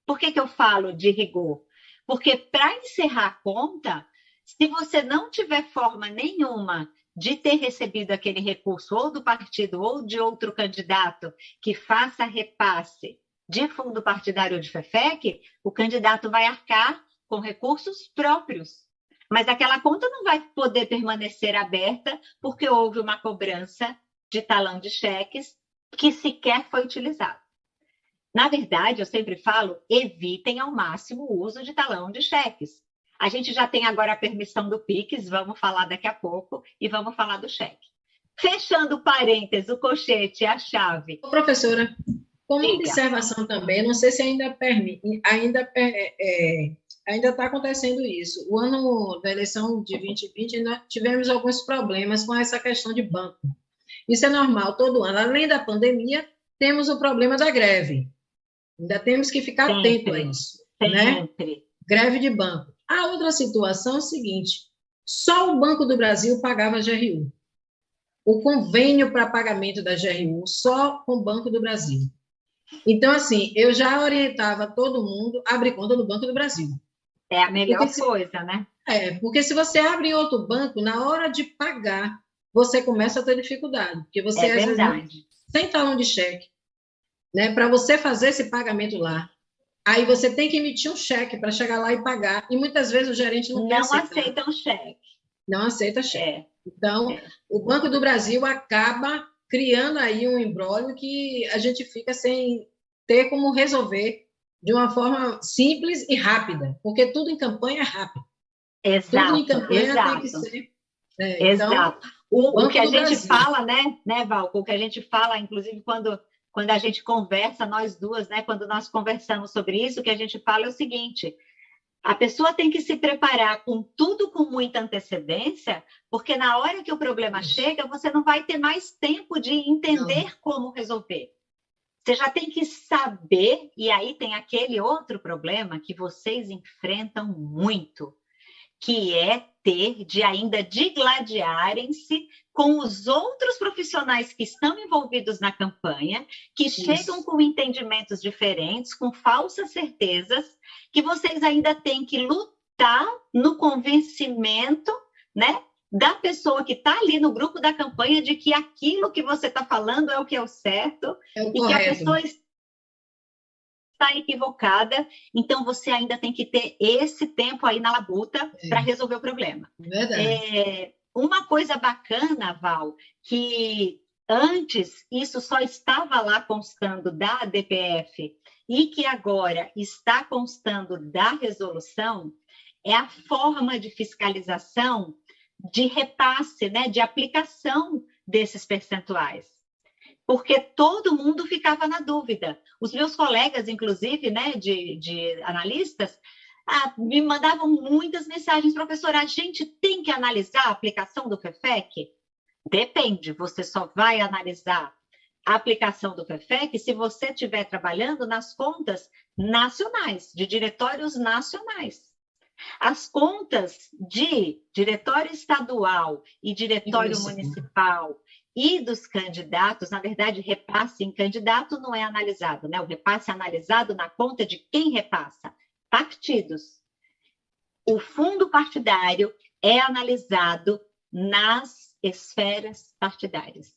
Por que, que eu falo de rigor? Porque para encerrar a conta, se você não tiver forma nenhuma de ter recebido aquele recurso ou do partido ou de outro candidato que faça repasse de fundo partidário de FEFEC, o candidato vai arcar com recursos próprios mas aquela conta não vai poder permanecer aberta porque houve uma cobrança de talão de cheques que sequer foi utilizado. Na verdade, eu sempre falo, evitem ao máximo o uso de talão de cheques. A gente já tem agora a permissão do PIX, vamos falar daqui a pouco, e vamos falar do cheque. Fechando parênteses, o colchete, a chave. Professora, como Diga. observação também, não sei se ainda permite, ainda é, é ainda está acontecendo isso. O ano da eleição de 2020, nós tivemos alguns problemas com essa questão de banco. Isso é normal, todo ano. Além da pandemia, temos o problema da greve. Ainda temos que ficar Sempre. atento a isso. Né? Sempre. Né? Greve de banco. A outra situação é o seguinte: só o Banco do Brasil pagava a GRU. O convênio para pagamento da GRU só com o Banco do Brasil. Então, assim, eu já orientava todo mundo a abrir conta no Banco do Brasil. É a melhor se, coisa, né? É, porque se você abre em outro banco, na hora de pagar, você começa a ter dificuldade. Porque você, é verdade. Vezes, sem talão de cheque, né? Para você fazer esse pagamento lá. Aí você tem que emitir um cheque para chegar lá e pagar. E muitas vezes o gerente não, não aceita um cheque. Não aceita cheque. É. Então, é. o Banco do Brasil acaba criando aí um embrólio que a gente fica sem ter como resolver de uma forma simples e rápida, porque tudo em campanha é rápido. Exato, tudo em campanha exato. tem que ser. É, então, exato. Então, o, o, que a gente Brasil. fala, né, né, Val? O que a gente fala, inclusive, quando, quando a gente conversa, nós duas, né, quando nós conversamos sobre isso, o que a gente fala é o seguinte: a pessoa tem que se preparar com tudo com muita antecedência, porque na hora que o problema chega, você não vai ter mais tempo de entender não. como resolver. Você já tem que saber, e aí tem aquele outro problema que vocês enfrentam muito, que é ter de ainda digladiarem-se com os outros profissionais que estão envolvidos na campanha, que Isso. chegam com entendimentos diferentes, com falsas certezas, que vocês ainda têm que lutar no convencimento, né? Da pessoa que está ali no grupo da campanha de que aquilo que você está falando é o que é o certo é o e correto. que a pessoa está equivocada, então você ainda tem que ter esse tempo aí na labuta é. para resolver o problema. Verdade. É, uma coisa bacana, Val, que antes isso só estava lá constando da DPF e que agora está constando da resolução é a forma de fiscalização de repasse, né, de aplicação desses percentuais porque todo mundo ficava na dúvida. Os meus colegas, inclusive, né, de, de analistas, ah, me mandavam muitas mensagens, professora, a gente tem que analisar a aplicação do FEFEC? Depende, você só vai analisar a aplicação do FEFEC se você estiver trabalhando nas contas nacionais, de diretórios nacionais. As contas de diretório estadual e diretório Isso. municipal e dos candidatos, na verdade, repasse em candidato não é analisado, né? O repasse é analisado na conta de quem repassa? Partidos. O fundo partidário é analisado nas esferas partidárias.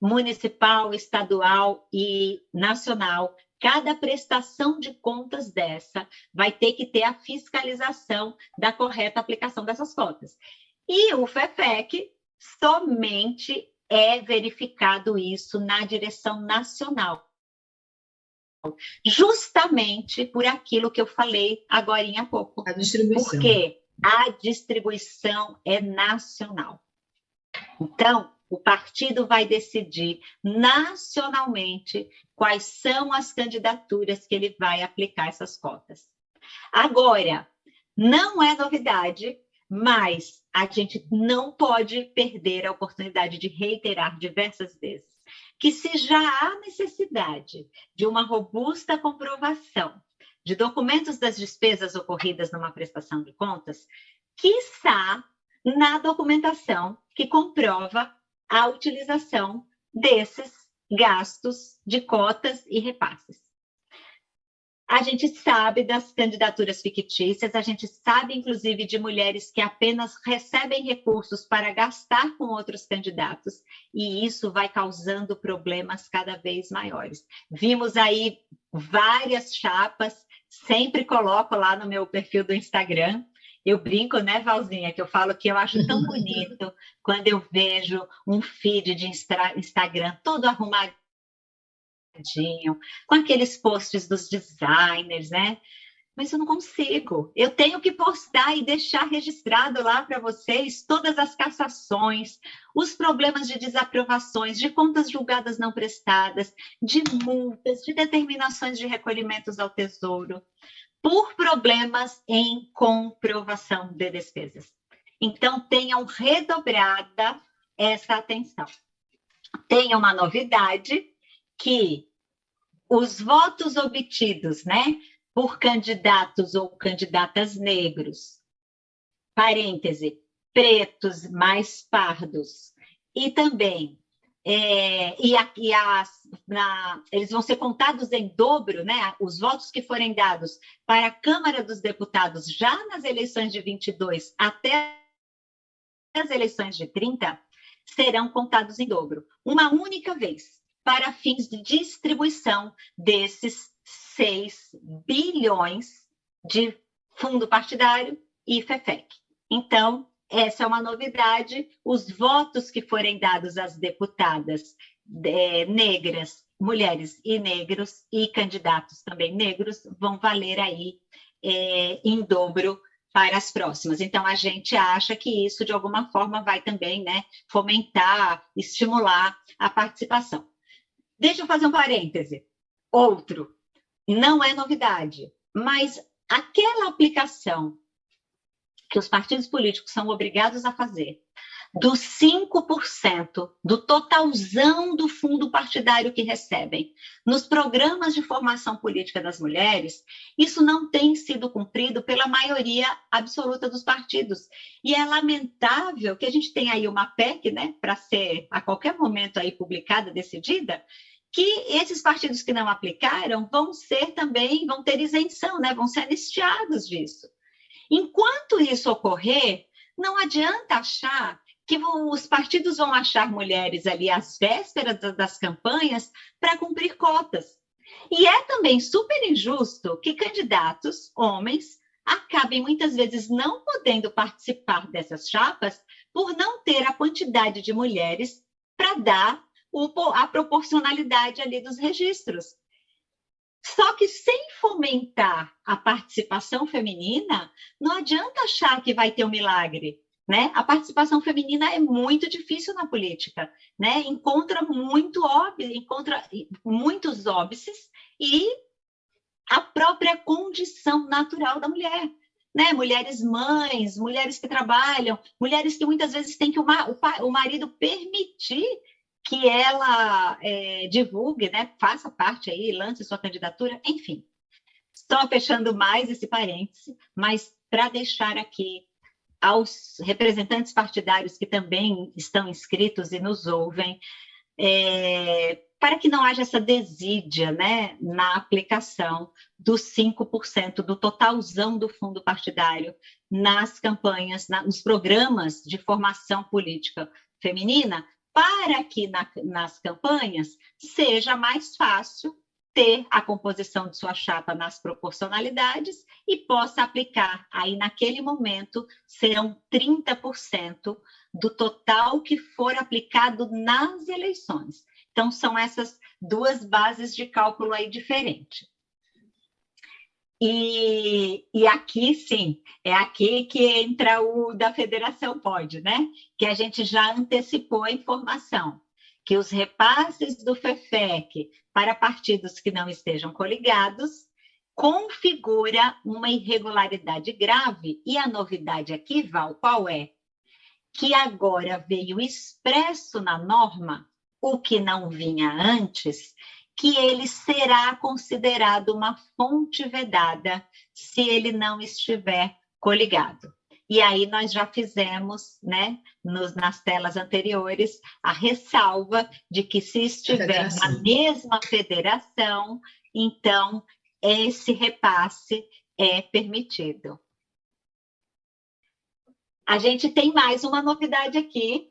Municipal, estadual e nacional, cada prestação de contas dessa vai ter que ter a fiscalização da correta aplicação dessas cotas. E o FEFEC somente é verificado isso na direção nacional. Justamente por aquilo que eu falei agora há pouco. A distribuição. Porque a distribuição é nacional. Então, o partido vai decidir nacionalmente quais são as candidaturas que ele vai aplicar essas cotas. Agora, não é novidade mas a gente não pode perder a oportunidade de reiterar diversas vezes que se já há necessidade de uma robusta comprovação de documentos das despesas ocorridas numa prestação de contas, quiçá na documentação que comprova a utilização desses gastos de cotas e repasses. A gente sabe das candidaturas fictícias, a gente sabe, inclusive, de mulheres que apenas recebem recursos para gastar com outros candidatos, e isso vai causando problemas cada vez maiores. Vimos aí várias chapas, sempre coloco lá no meu perfil do Instagram, eu brinco, né, Valzinha, que eu falo que eu acho tão bonito quando eu vejo um feed de Instagram todo com aqueles posts dos designers, né? Mas eu não consigo. Eu tenho que postar e deixar registrado lá para vocês todas as cassações, os problemas de desaprovações, de contas julgadas não prestadas, de multas, de determinações de recolhimentos ao tesouro, por problemas em comprovação de despesas. Então, tenham redobrada essa atenção. Tem uma novidade que os votos obtidos, né, por candidatos ou candidatas negros, parêntese, pretos mais pardos, e também é, e, a, e as, na, eles vão ser contados em dobro, né? Os votos que forem dados para a Câmara dos Deputados já nas eleições de 22 até as eleições de 30 serão contados em dobro, uma única vez para fins de distribuição desses 6 bilhões de fundo partidário e FEFEC. Então, essa é uma novidade. Os votos que forem dados às deputadas é, negras mulheres e negros e candidatos também negros vão valer aí é, em dobro para as próximas. Então, a gente acha que isso, de alguma forma, vai também né, fomentar, estimular a participação. Deixa eu fazer um parêntese. Outro, não é novidade, mas aquela aplicação que os partidos políticos são obrigados a fazer dos 5% do totalzão do fundo partidário que recebem nos programas de formação política das mulheres, isso não tem sido cumprido pela maioria absoluta dos partidos. E é lamentável que a gente tenha aí uma PEC, né, para ser a qualquer momento aí publicada, decidida, que esses partidos que não aplicaram vão ser também, vão ter isenção, né, vão ser anistiados disso. Enquanto isso ocorrer, não adianta achar que os partidos vão achar mulheres ali às vésperas das campanhas para cumprir cotas. E é também super injusto que candidatos, homens, acabem muitas vezes não podendo participar dessas chapas por não ter a quantidade de mulheres para dar a proporcionalidade ali dos registros. Só que sem fomentar a participação feminina, não adianta achar que vai ter um milagre. Né? A participação feminina é muito difícil na política, né? Encontra muito óbvio, encontra muitos óbices e a própria condição natural da mulher, né? Mulheres mães, mulheres que trabalham, mulheres que muitas vezes têm que o, marido permitir que ela é, divulgue, né? Faça parte aí, lance sua candidatura, enfim. Só fechando mais esse parêntese, mas para deixar aqui aos representantes partidários que também estão inscritos e nos ouvem, é, para que não haja essa desídia né, na aplicação dos 5% do totalzão do fundo partidário nas campanhas, na, nos programas de formação política feminina, para que na, nas campanhas seja mais fácil ter a composição de sua chapa nas proporcionalidades e possa aplicar. Aí, naquele momento, serão 30% do total que for aplicado nas eleições. Então, são essas duas bases de cálculo aí diferentes. E, e, aqui, sim, é aqui que entra o da federação pode, né? Que a gente já antecipou a informação que os repasses do FEFEC para partidos que não estejam coligados configura uma irregularidade grave. E a novidade aqui, Val, qual é? Que agora veio expresso na norma, o que não vinha antes, que ele será considerado uma fonte vedada se ele não estiver coligado. E aí nós já fizemos, né, nos, nas telas anteriores, a ressalva de que se estiver na mesma federação, então esse repasse é permitido. A gente tem mais uma novidade aqui,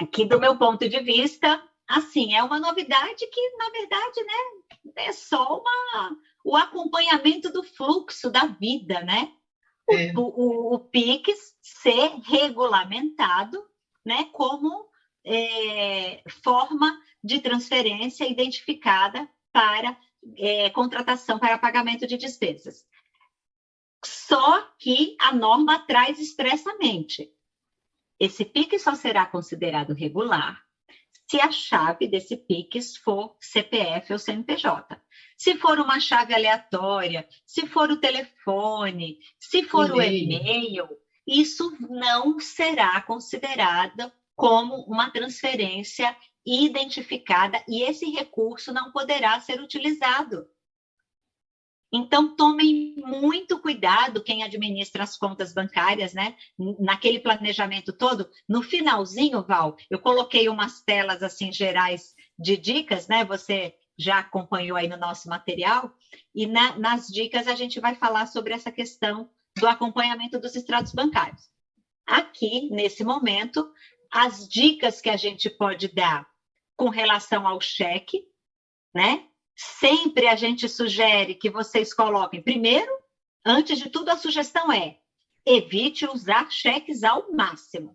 aqui do meu ponto de vista, assim, é uma novidade que, na verdade, né, é só uma, o acompanhamento do fluxo da vida, né? é. o, o, o PIX ser regulamentado né, como é, forma de transferência identificada para é, contratação para pagamento de despesas. Só que a norma traz expressamente: esse PIX só será considerado regular se a chave desse PIX for CPF ou CNPJ. Se for uma chave aleatória, se for o telefone, se for o e-mail, isso não será considerado como uma transferência identificada e esse recurso não poderá ser utilizado. Então, tomem muito cuidado quem administra as contas bancárias, né? Naquele planejamento todo. No finalzinho, Val, eu coloquei umas telas assim gerais de dicas, né? Você já acompanhou aí no nosso material. E na, nas dicas a gente vai falar sobre essa questão do acompanhamento dos extratos bancários. Aqui, nesse momento, as dicas que a gente pode dar com relação ao cheque, né? Sempre a gente sugere que vocês coloquem, primeiro, antes de tudo, a sugestão é evite usar cheques ao máximo.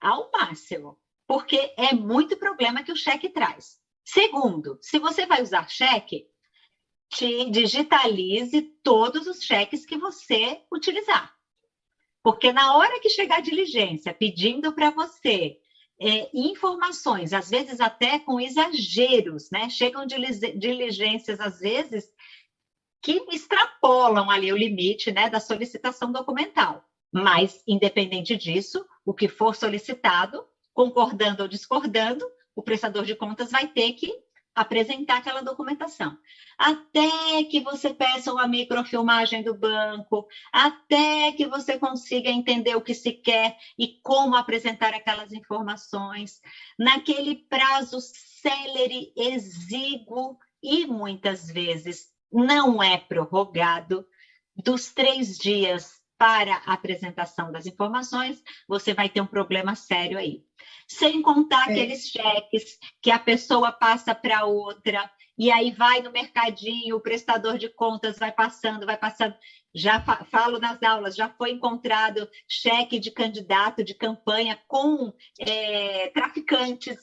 Ao máximo. Porque é muito problema que o cheque traz. Segundo, se você vai usar cheque, te digitalize todos os cheques que você utilizar. Porque na hora que chegar a diligência pedindo para você é, informações, às vezes até com exageros, né? Chegam diligências, às vezes, que extrapolam ali o limite né, da solicitação documental. Mas, independente disso, o que for solicitado, concordando ou discordando, o prestador de contas vai ter que apresentar aquela documentação. Até que você peça uma microfilmagem do banco, até que você consiga entender o que se quer e como apresentar aquelas informações, naquele prazo célere, exíguo e muitas vezes não é prorrogado, dos três dias para a apresentação das informações, você vai ter um problema sério aí. Sem contar é. aqueles cheques que a pessoa passa para outra, e aí vai no mercadinho, o prestador de contas vai passando, vai passando. Já fa falo nas aulas, já foi encontrado cheque de candidato de campanha com é, traficantes.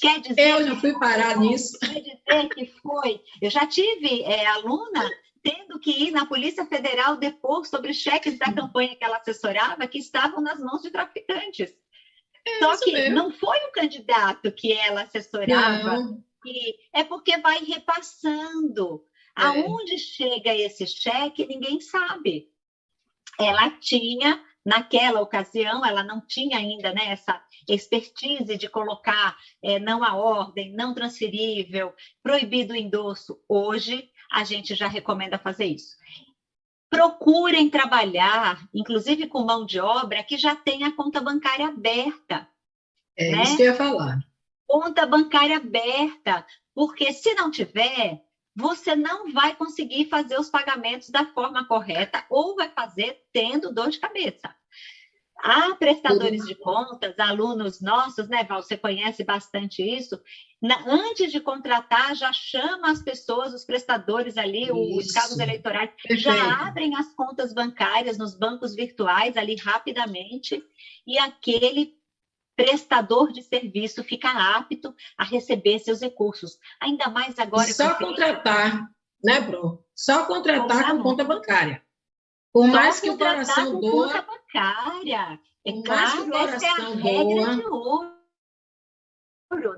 Quer dizer. Eu já fui parar foi, nisso. Quer dizer que foi. Eu já tive é, aluna tendo que ir na Polícia Federal depor sobre cheques da campanha que ela assessorava que estavam nas mãos de traficantes. É Só que mesmo. não foi o candidato que ela assessorava, é porque vai repassando. É. Aonde chega esse cheque, ninguém sabe. Ela tinha, naquela ocasião, ela não tinha ainda né, essa expertise de colocar é, não a ordem, não transferível, proibido o endosso. Hoje, a gente já recomenda fazer isso. Procurem trabalhar, inclusive com mão de obra, que já tenha conta bancária aberta. É né? isso que eu ia falar. Conta bancária aberta, porque se não tiver, você não vai conseguir fazer os pagamentos da forma correta ou vai fazer tendo dor de cabeça. Há prestadores de contas, alunos nossos, né, Val? Você conhece bastante isso. Na, antes de contratar, já chama as pessoas, os prestadores ali, isso. os cabos eleitorais, Perfeito. já abrem as contas bancárias nos bancos virtuais ali rapidamente, e aquele prestador de serviço fica apto a receber seus recursos. Ainda mais agora. Só contratar, né, Bro? Só contratar com conta bancária. Por mais que o coração doa. Bancária. É claro, essa é a regra de ouro.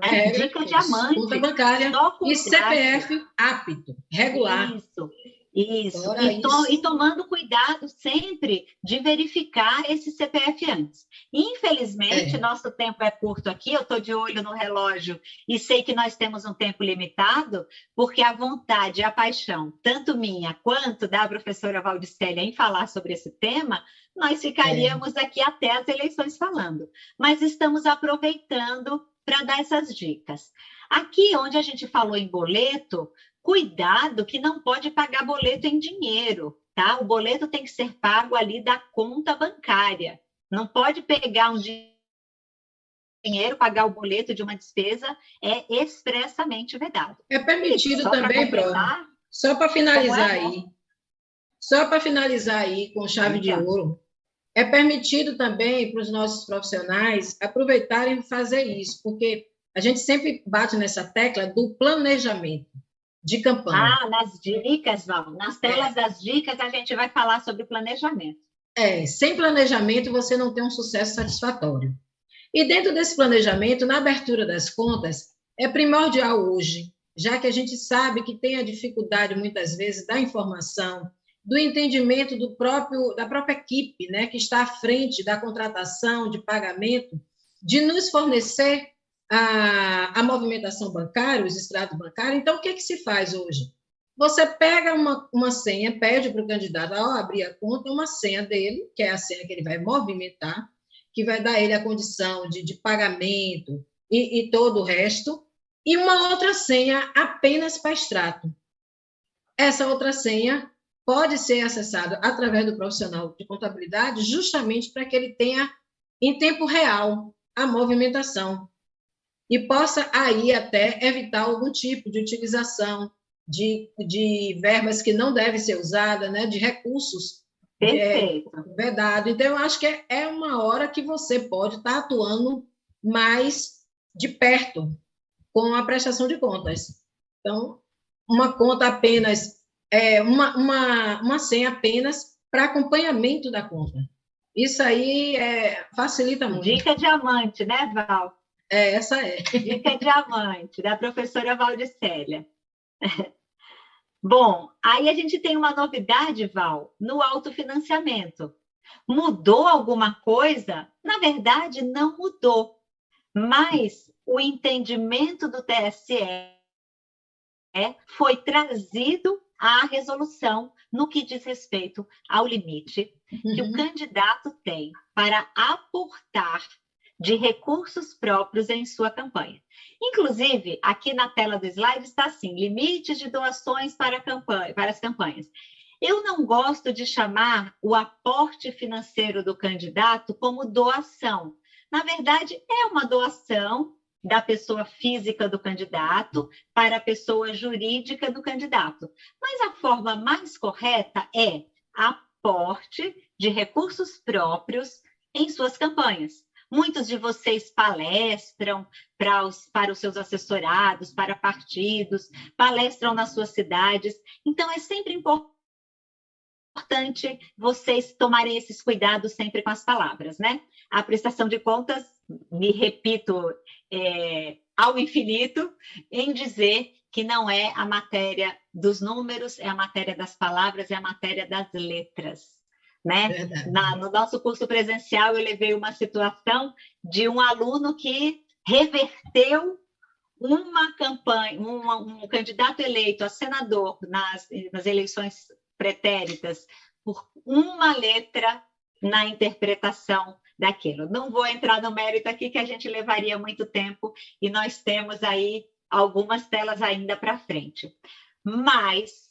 Né? É, Dica diamante. Conta bancária e CPF apto, regular. Isso. Isso. E, to, e, tomando cuidado sempre de verificar esse CPF antes. Infelizmente, é. nosso tempo é curto aqui, eu estou de olho no relógio e sei que nós temos um tempo limitado, porque a vontade e a paixão, tanto minha quanto da professora Valdicélia, em falar sobre esse tema, nós ficaríamos é. aqui até as eleições falando. Mas estamos aproveitando para dar essas dicas. Aqui, onde a gente falou em boleto, Cuidado que não pode pagar boleto em dinheiro, tá? O boleto tem que ser pago ali da conta bancária. Não pode pegar um dinheiro, pagar o boleto de uma despesa, é expressamente vedado. É permitido também, Pro, só para finalizar é, aí, só para finalizar aí com chave de ouro, é permitido também para os nossos profissionais aproveitarem e fazer isso, porque a gente sempre bate nessa tecla do planejamento de campanha. Ah, nas dicas, Val. Nas telas das dicas, a gente vai falar sobre planejamento. É, sem planejamento você não tem um sucesso satisfatório. E dentro desse planejamento, na abertura das contas, é primordial hoje, já que a gente sabe que tem a dificuldade muitas vezes da informação, do entendimento do próprio da própria equipe, né, que está à frente da contratação, de pagamento, de nos fornecer a, a movimentação bancária, os extratos bancários. Então, o que, é que se faz hoje? Você pega uma, uma senha, pede para o candidato, ao abrir a conta, uma senha dele, que é a senha que ele vai movimentar, que vai dar ele a condição de, de pagamento e, e todo o resto, e uma outra senha apenas para extrato. Essa outra senha pode ser acessada através do profissional de contabilidade, justamente para que ele tenha em tempo real a movimentação e possa aí até evitar algum tipo de utilização de, de verbas que não devem ser usadas, né, de recursos é, vedado. Então, eu acho que é, é uma hora que você pode estar atuando mais de perto com a prestação de contas. Então, uma conta apenas, é, uma, uma, uma senha apenas para acompanhamento da conta. Isso aí é, facilita muito. Dica diamante, né, Val? É, essa é. Dica diamante, da professora Valdicélia. Bom, aí a gente tem uma novidade, Val, no autofinanciamento. Mudou alguma coisa? Na verdade, não mudou. Mas o entendimento do TSE foi trazido à resolução no que diz respeito ao limite uhum. que o uhum. candidato tem para aportar de recursos próprios em sua campanha. Inclusive, aqui na tela do slide está assim: limites de doações para, campanha, para as campanhas. Eu não gosto de chamar o aporte financeiro do candidato como doação. Na verdade, é uma doação da pessoa física do candidato para a pessoa jurídica do candidato. Mas a forma mais correta é aporte de recursos próprios em suas campanhas. Muitos de vocês palestram para os, para os seus assessorados, para partidos, palestram nas suas cidades. Então, é sempre importante vocês tomarem esses cuidados sempre com as palavras, né? A prestação de contas, me repito é, ao infinito, em dizer que não é a matéria dos números, é a matéria das palavras, é a matéria das letras né? Na, no nosso curso presencial, eu levei uma situação de um aluno que reverteu uma campanha, um, um candidato eleito a senador nas, nas eleições pretéritas por uma letra na interpretação daquilo. Não vou entrar no mérito aqui, que a gente levaria muito tempo, e nós temos aí algumas telas ainda para frente. Mas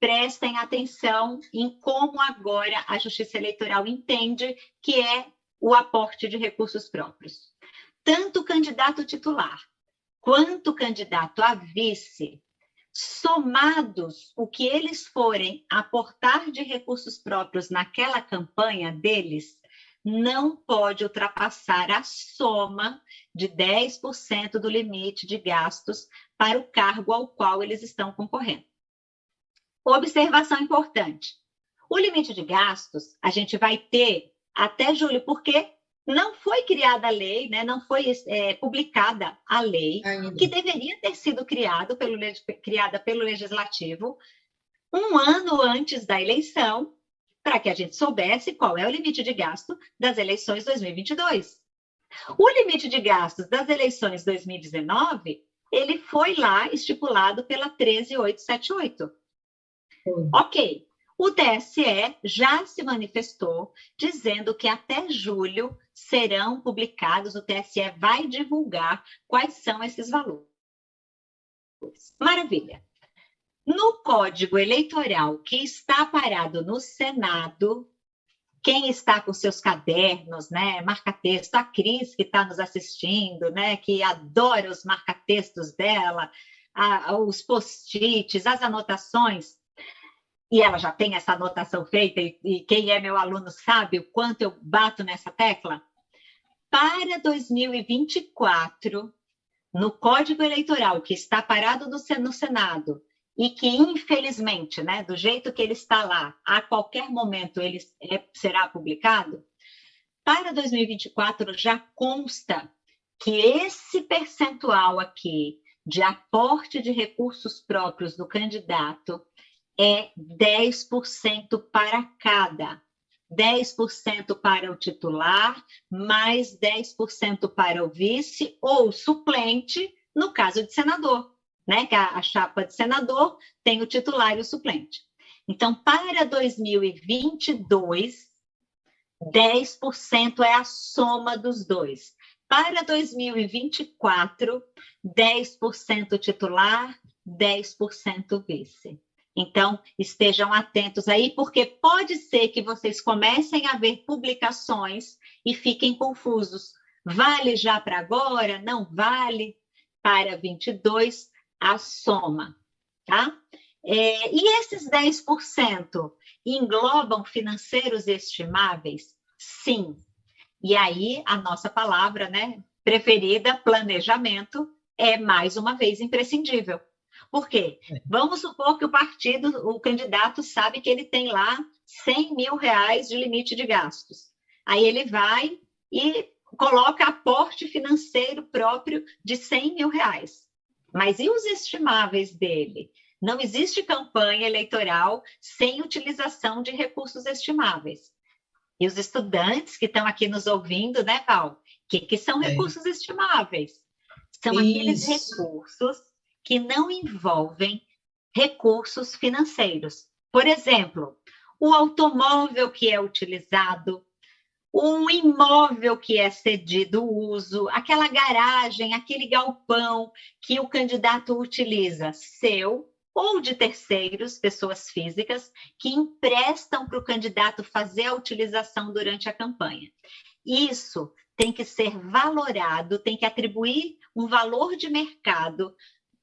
prestem atenção em como agora a Justiça Eleitoral entende que é o aporte de recursos próprios. Tanto o candidato titular quanto o candidato a vice, somados o que eles forem aportar de recursos próprios naquela campanha deles, não pode ultrapassar a soma de 10% do limite de gastos para o cargo ao qual eles estão concorrendo. Observação importante: o limite de gastos a gente vai ter até julho, porque não foi criada a lei, né? não foi é, publicada a lei, Ainda. que deveria ter sido criado pelo, criada pelo Legislativo um ano antes da eleição, para que a gente soubesse qual é o limite de gasto das eleições 2022. O limite de gastos das eleições 2019, ele foi lá estipulado pela 13878. Ok. O TSE já se manifestou dizendo que até julho serão publicados, o TSE vai divulgar quais são esses valores. Maravilha. No Código Eleitoral que está parado no Senado, quem está com seus cadernos, né, marca-texto, a Cris que está nos assistindo, né, que adora os marca-textos dela, a, os post-its, as anotações, e ela já tem essa anotação feita, e, e quem é meu aluno sabe o quanto eu bato nessa tecla. Para 2024, no Código Eleitoral, que está parado no, Senado, e que, infelizmente, né, do jeito que ele está lá, a qualquer momento ele é, será publicado, para 2024 já consta que esse percentual aqui de aporte de recursos próprios do candidato é 10% para cada. 10% para o titular, mais 10% para o vice ou suplente, no caso de senador, né? Que a, a chapa de senador tem o titular e o suplente. Então, para 2022, 10% é a soma dos dois. Para 2024, 10% titular, 10% vice. Então, estejam atentos aí, porque pode ser que vocês comecem a ver publicações e fiquem confusos. Vale já para agora? Não vale? Para 22, a soma, tá? É, e esses 10% englobam financeiros estimáveis? Sim. E aí, a nossa palavra, né, preferida, planejamento, é, mais uma vez, imprescindível. Por quê? É. Vamos supor que o partido, o candidato sabe que ele tem lá 100 mil reais de limite de gastos. Aí ele vai e coloca aporte financeiro próprio de 100 mil reais. Mas e os estimáveis dele? Não existe campanha eleitoral sem utilização de recursos estimáveis. E os estudantes que estão aqui nos ouvindo, né, Val? O que, que são é. recursos estimáveis? São Isso. aqueles recursos que não envolvem recursos financeiros. Por exemplo, o automóvel que é utilizado, o imóvel que é cedido uso, aquela garagem, aquele galpão que o candidato utiliza, seu ou de terceiros, pessoas físicas, que emprestam para o candidato fazer a utilização durante a campanha. Isso tem que ser valorado, tem que atribuir um valor de mercado.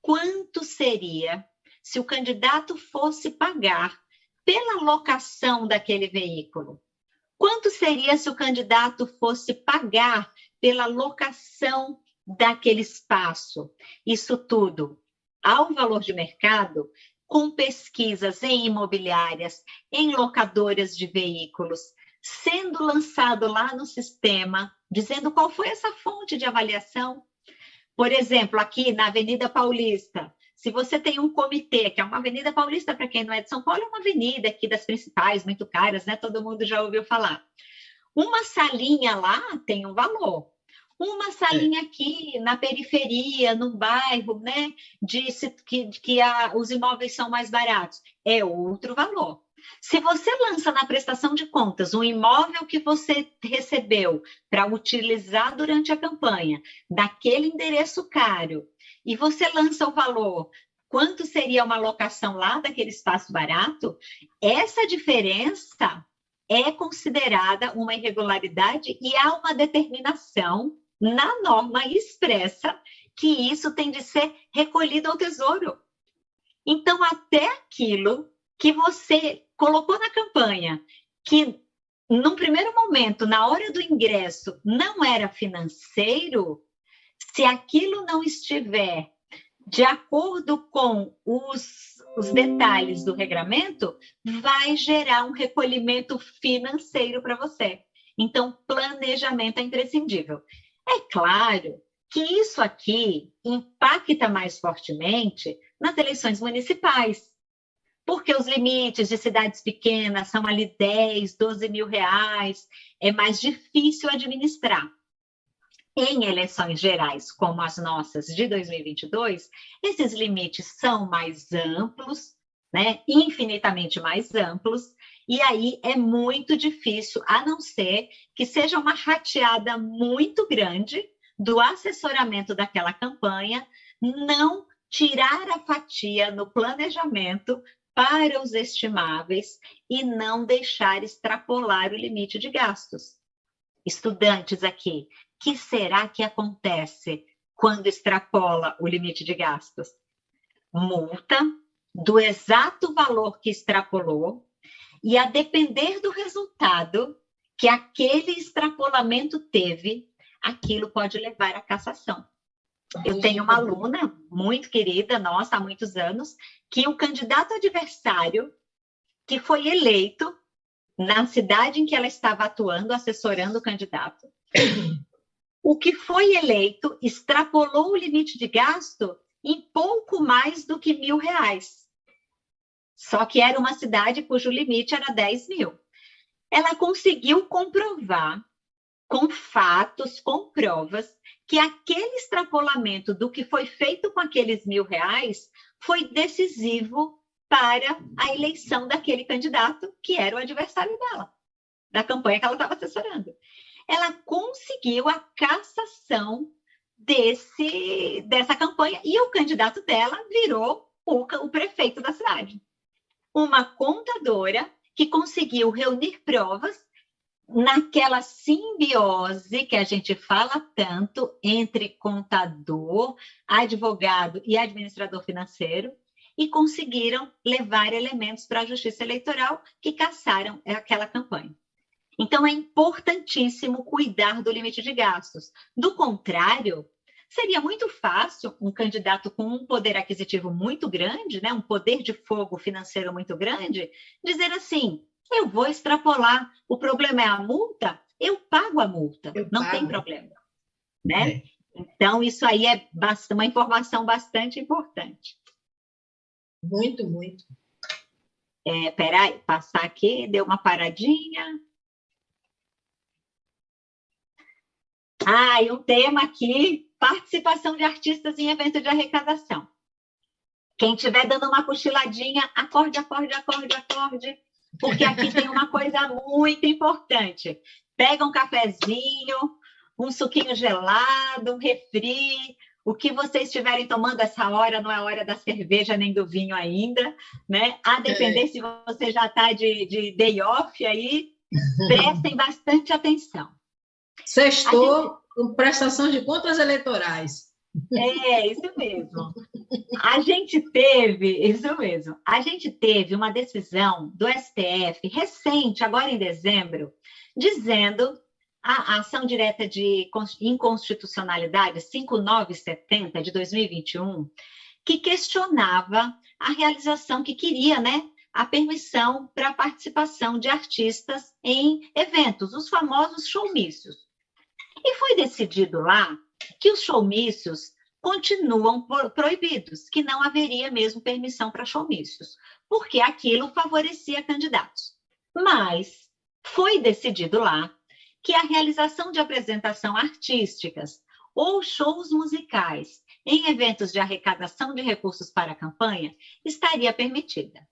Quanto seria se o candidato fosse pagar pela locação daquele veículo? Quanto seria se o candidato fosse pagar pela locação daquele espaço? Isso tudo ao valor de mercado, com pesquisas em imobiliárias, em locadoras de veículos, sendo lançado lá no sistema, dizendo qual foi essa fonte de avaliação. Por exemplo, aqui na Avenida Paulista, se você tem um comitê, que é uma Avenida Paulista, para quem não é de São Paulo, é uma avenida aqui das principais, muito caras, né? Todo mundo já ouviu falar. Uma salinha lá tem um valor. Uma salinha é. aqui na periferia, no bairro, né? Disse que, que a, os imóveis são mais baratos. É outro valor. Se você lança na prestação de contas um imóvel que você recebeu para utilizar durante a campanha, daquele endereço caro, e você lança o valor, quanto seria uma locação lá daquele espaço barato, essa diferença é considerada uma irregularidade e há uma determinação na norma expressa que isso tem de ser recolhido ao tesouro. Então, até aquilo que você colocou na campanha, que num primeiro momento, na hora do ingresso, não era financeiro, se aquilo não estiver de acordo com os, os detalhes do regramento, vai gerar um recolhimento financeiro para você. Então, planejamento é imprescindível. É claro que isso aqui impacta mais fortemente nas eleições municipais, porque os limites de cidades pequenas são ali 10, 12 mil reais, é mais difícil administrar. Em eleições gerais, como as nossas de 2022, esses limites são mais amplos, né? infinitamente mais amplos, e aí é muito difícil, a não ser que seja uma rateada muito grande do assessoramento daquela campanha, não tirar a fatia no planejamento para os estimáveis e não deixar extrapolar o limite de gastos. Estudantes aqui, que será que acontece quando extrapola o limite de gastos? Multa do exato valor que extrapolou e a depender do resultado que aquele extrapolamento teve, aquilo pode levar à cassação. Eu tenho uma aluna muito querida, nossa, há muitos anos, que o candidato adversário que foi eleito na cidade em que ela estava atuando, assessorando o candidato, o que foi eleito extrapolou o limite de gasto em pouco mais do que mil reais. Só que era uma cidade cujo limite era 10 mil. Ela conseguiu comprovar, com fatos, com provas, que aquele extrapolamento do que foi feito com aqueles mil reais foi decisivo para a eleição daquele candidato que era o adversário dela, da campanha que ela estava assessorando. Ela conseguiu a cassação desse, dessa campanha e o candidato dela virou o, o prefeito da cidade uma contadora que conseguiu reunir provas naquela simbiose que a gente fala tanto entre contador, advogado e administrador financeiro, e conseguiram levar elementos para a justiça eleitoral que caçaram aquela campanha. Então, é importantíssimo cuidar do limite de gastos. Do contrário, seria muito fácil um candidato com um poder aquisitivo muito grande, né, um poder de fogo financeiro muito grande, dizer assim: eu vou extrapolar, o problema é a multa, eu pago a multa, eu não pago. tem problema. Né? É. Então, isso aí é uma informação bastante importante. Muito, muito. É, peraí, passar aqui, deu uma paradinha. Ah, e um tema aqui, participação de artistas em evento de arrecadação. Quem estiver dando uma cochiladinha, acorde, acorde, acorde, acorde, porque aqui tem uma coisa muito importante. Pega um cafezinho, um suquinho gelado, um refri, o que vocês estiverem tomando essa hora não é hora da cerveja nem do vinho ainda, né? A depender é. se você já está de, de day off aí, prestem bastante atenção. Sextou gente... prestação de contas eleitorais. É, isso mesmo. A gente teve, isso mesmo, a gente teve uma decisão do STF recente, agora em dezembro, dizendo a ação direta de inconstitucionalidade 5970 de 2021, que questionava a realização que queria, né, a permissão para a participação de artistas em eventos, os famosos showmícios. E foi decidido lá que os showmícios continuam proibidos, que não haveria mesmo permissão para showmícios, porque aquilo favorecia candidatos. Mas foi decidido lá que a realização de apresentação artísticas ou shows musicais em eventos de arrecadação de recursos para a campanha estaria permitida.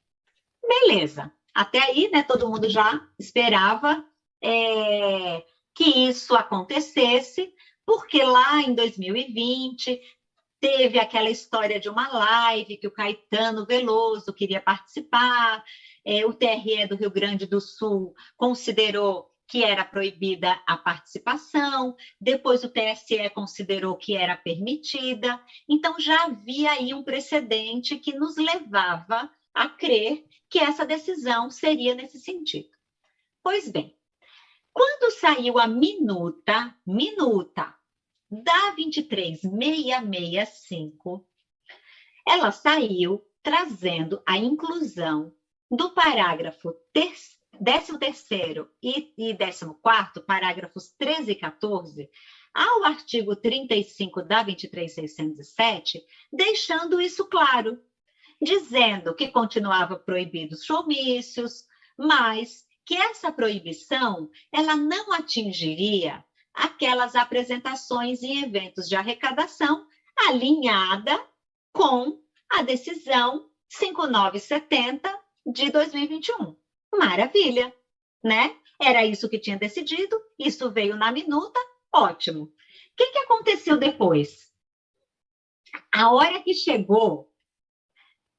Beleza. Até aí, né, todo mundo já esperava é, que isso acontecesse, porque lá em 2020 teve aquela história de uma live que o Caetano Veloso queria participar, é, o TRE do Rio Grande do Sul considerou que era proibida a participação, depois o TSE considerou que era permitida, então já havia aí um precedente que nos levava a crer que essa decisão seria nesse sentido. Pois bem, quando saiu a minuta, minuta da 23665, ela saiu trazendo a inclusão do parágrafo terceiro 13º e, e 14º, parágrafos 13 e 14, ao artigo 35 da 23607, deixando isso claro, dizendo que continuava proibidos showmícios, mas que essa proibição ela não atingiria aquelas apresentações em eventos de arrecadação alinhada com a decisão 5970 de 2021. Maravilha, né? Era isso que tinha decidido, isso veio na minuta, ótimo. O que, que aconteceu depois? A hora que chegou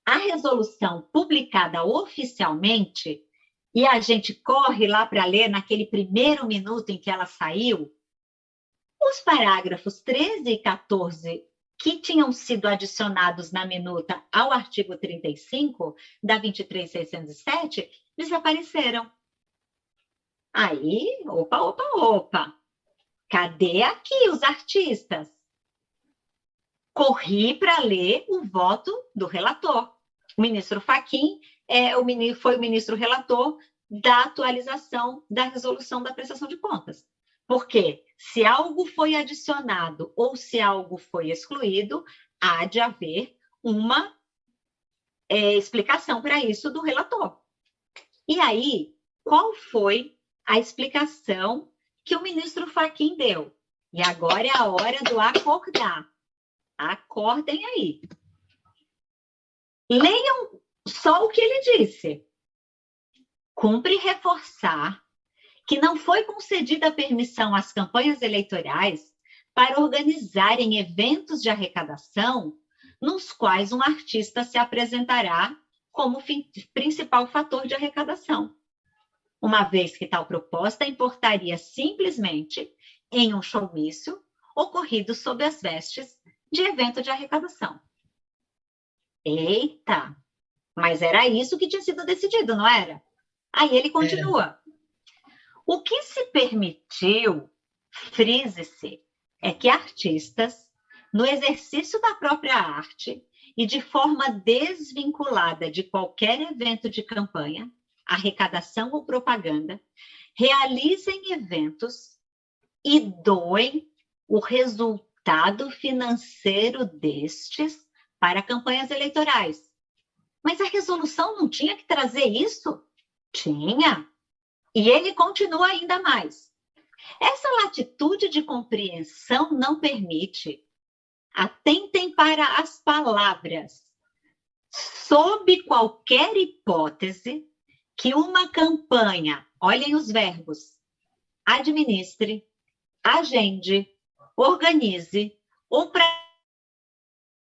a resolução publicada oficialmente, e a gente corre lá para ler naquele primeiro minuto em que ela saiu, os parágrafos 13 e 14 que tinham sido adicionados na minuta ao artigo 35 da 23607 desapareceram. Aí, opa, opa, opa. Cadê aqui os artistas? Corri para ler o voto do relator. O ministro Faquim é, o, foi o ministro relator da atualização da resolução da prestação de contas. Porque se algo foi adicionado ou se algo foi excluído, há de haver uma é, explicação para isso do relator. E aí, qual foi a explicação que o ministro Faquim deu? E agora é a hora do acordar. Acordem aí. Leiam só o que ele disse. Cumpre reforçar que não foi concedida permissão às campanhas eleitorais para organizarem eventos de arrecadação nos quais um artista se apresentará como principal fator de arrecadação, uma vez que tal proposta importaria simplesmente em um showmício ocorrido sob as vestes de evento de arrecadação. Eita! Mas era isso que tinha sido decidido, não era? Aí ele continua. O que se permitiu, frise-se, é que artistas no exercício da própria arte e de forma desvinculada de qualquer evento de campanha, arrecadação ou propaganda, realizem eventos e doem o resultado financeiro destes para campanhas eleitorais. Mas a resolução não tinha que trazer isso? Tinha. E ele continua ainda mais. Essa latitude de compreensão não permite. Atentem para as palavras. Sob qualquer hipótese que uma campanha, olhem os verbos, administre, agende, organize ou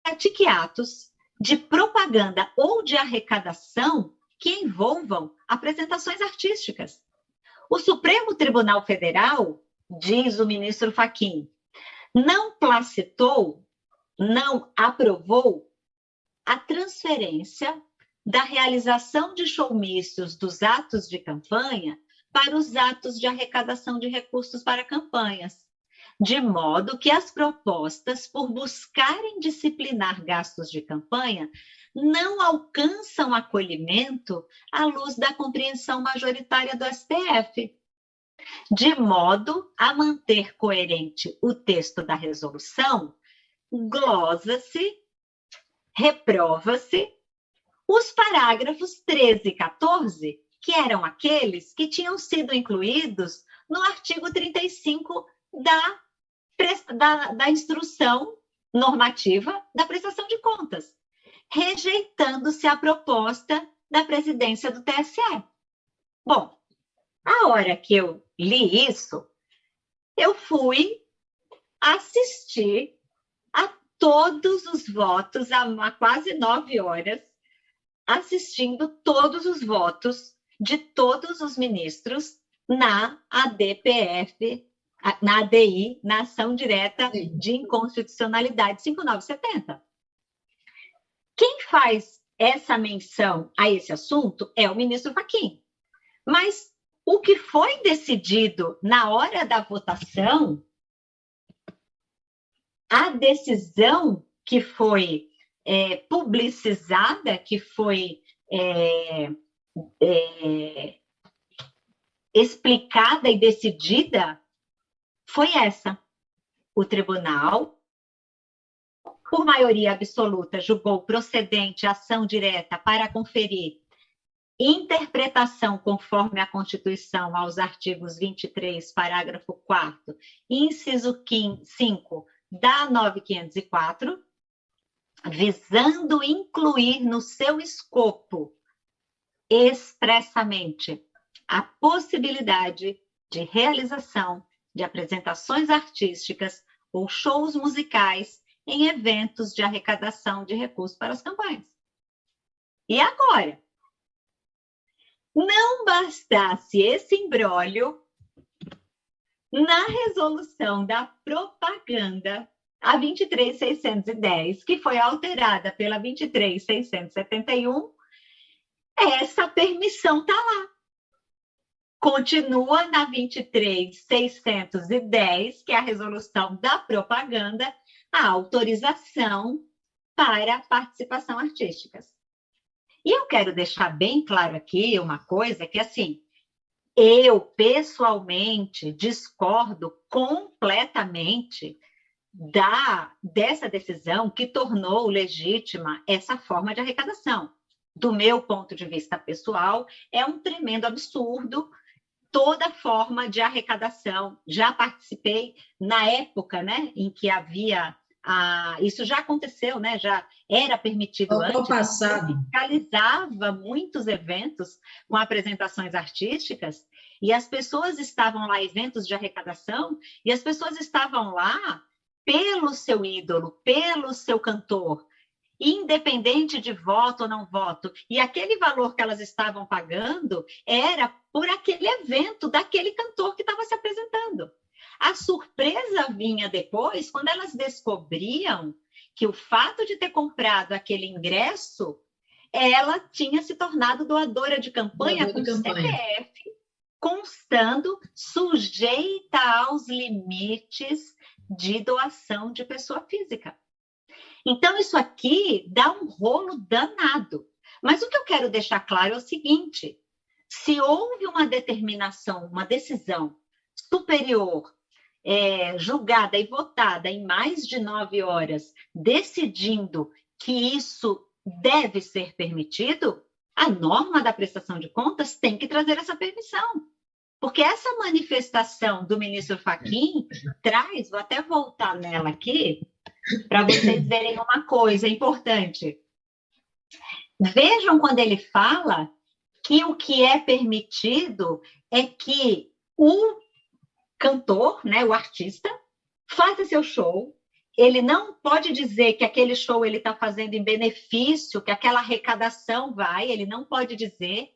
pratique atos de propaganda ou de arrecadação que envolvam apresentações artísticas. O Supremo Tribunal Federal, diz o ministro Faquim, não placitou, não aprovou a transferência da realização de showmícios dos atos de campanha para os atos de arrecadação de recursos para campanhas, de modo que as propostas por buscarem disciplinar gastos de campanha não alcançam acolhimento à luz da compreensão majoritária do STF, de modo a manter coerente o texto da resolução, glosa-se, reprova-se os parágrafos 13 e 14, que eram aqueles que tinham sido incluídos no artigo 35 da, da, da instrução normativa da prestação de contas, rejeitando-se a proposta da presidência do TSE. Bom, a hora que eu li isso, eu fui assistir a todos os votos, há quase nove horas, assistindo todos os votos de todos os ministros na ADPF, na ADI, na ação direta de inconstitucionalidade 5970. Quem faz essa menção a esse assunto é o ministro Fachin. Mas o que foi decidido na hora da votação, a decisão que foi é, publicizada, que foi é, é, explicada e decidida, foi essa. O tribunal, por maioria absoluta, julgou procedente a ação direta para conferir interpretação conforme a Constituição aos artigos 23, parágrafo 4 inciso 5 da 9504, visando incluir no seu escopo expressamente a possibilidade de realização de apresentações artísticas ou shows musicais em eventos de arrecadação de recursos para as campanhas. E agora? Não bastasse esse embrólio na resolução da propaganda a 23.610, que foi alterada pela 23.671, essa permissão está lá. Continua na 23.610, que é a resolução da propaganda, a autorização para participação artísticas. E eu quero deixar bem claro aqui uma coisa que assim, eu pessoalmente discordo completamente da dessa decisão que tornou legítima essa forma de arrecadação. Do meu ponto de vista pessoal, é um tremendo absurdo toda forma de arrecadação. Já participei na época, né, em que havia a, isso já aconteceu, né? Já era permitido Ao antes. passado. Fiscalizava muitos eventos com apresentações artísticas e as pessoas estavam lá, eventos de arrecadação, e as pessoas estavam lá pelo seu ídolo, pelo seu cantor, independente de voto ou não voto. E aquele valor que elas estavam pagando era por aquele evento daquele cantor que estava se apresentando. A surpresa vinha depois, quando elas descobriam que o fato de ter comprado aquele ingresso, ela tinha se tornado doadora de campanha doadora com campanha. CPF, constando sujeita aos limites de doação de pessoa física. Então, isso aqui dá um rolo danado. Mas o que eu quero deixar claro é o seguinte: se houve uma determinação, uma decisão superior, é, julgada e votada em mais de nove horas, decidindo que isso deve ser permitido, a norma da prestação de contas tem que trazer essa permissão. Porque essa manifestação do ministro Faquim traz, vou até voltar nela aqui, para vocês verem uma coisa importante. Vejam quando ele fala que o que é permitido é que o cantor, né, o artista, faça seu show. Ele não pode dizer que aquele show ele está fazendo em benefício, que aquela arrecadação vai. Ele não pode dizer.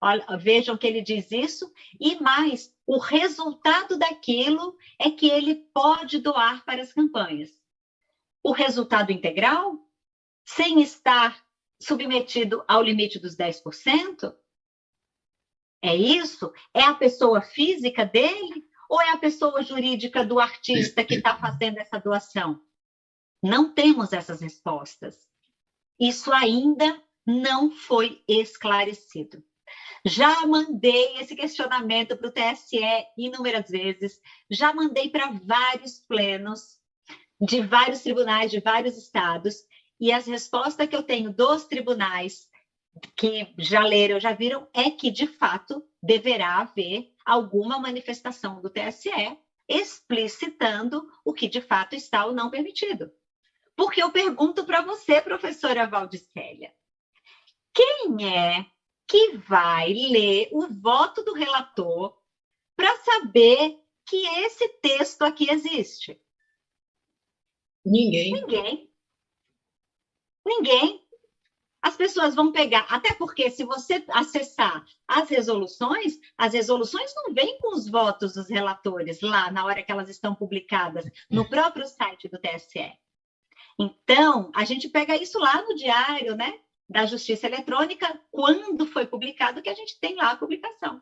Olha, vejam que ele diz isso. E mais, o resultado daquilo é que ele pode doar para as campanhas. O resultado integral, sem estar submetido ao limite dos 10%, é isso? É a pessoa física dele ou é a pessoa jurídica do artista que está fazendo essa doação? Não temos essas respostas. Isso ainda não foi esclarecido. Já mandei esse questionamento para o TSE inúmeras vezes, já mandei para vários plenos de vários tribunais de vários estados, e as respostas que eu tenho dos tribunais que já leram, já viram, é que, de fato, deverá haver alguma manifestação do TSE explicitando o que de fato está ou não permitido. Porque eu pergunto para você, professora Valdicélia, quem é que vai ler o voto do relator para saber que esse texto aqui existe? Ninguém. Ninguém. Ninguém as pessoas vão pegar, até porque se você acessar as resoluções, as resoluções não vêm com os votos dos relatores lá na hora que elas estão publicadas no próprio site do TSE. Então, a gente pega isso lá no diário, né, da Justiça Eletrônica, quando foi publicado, que a gente tem lá a publicação.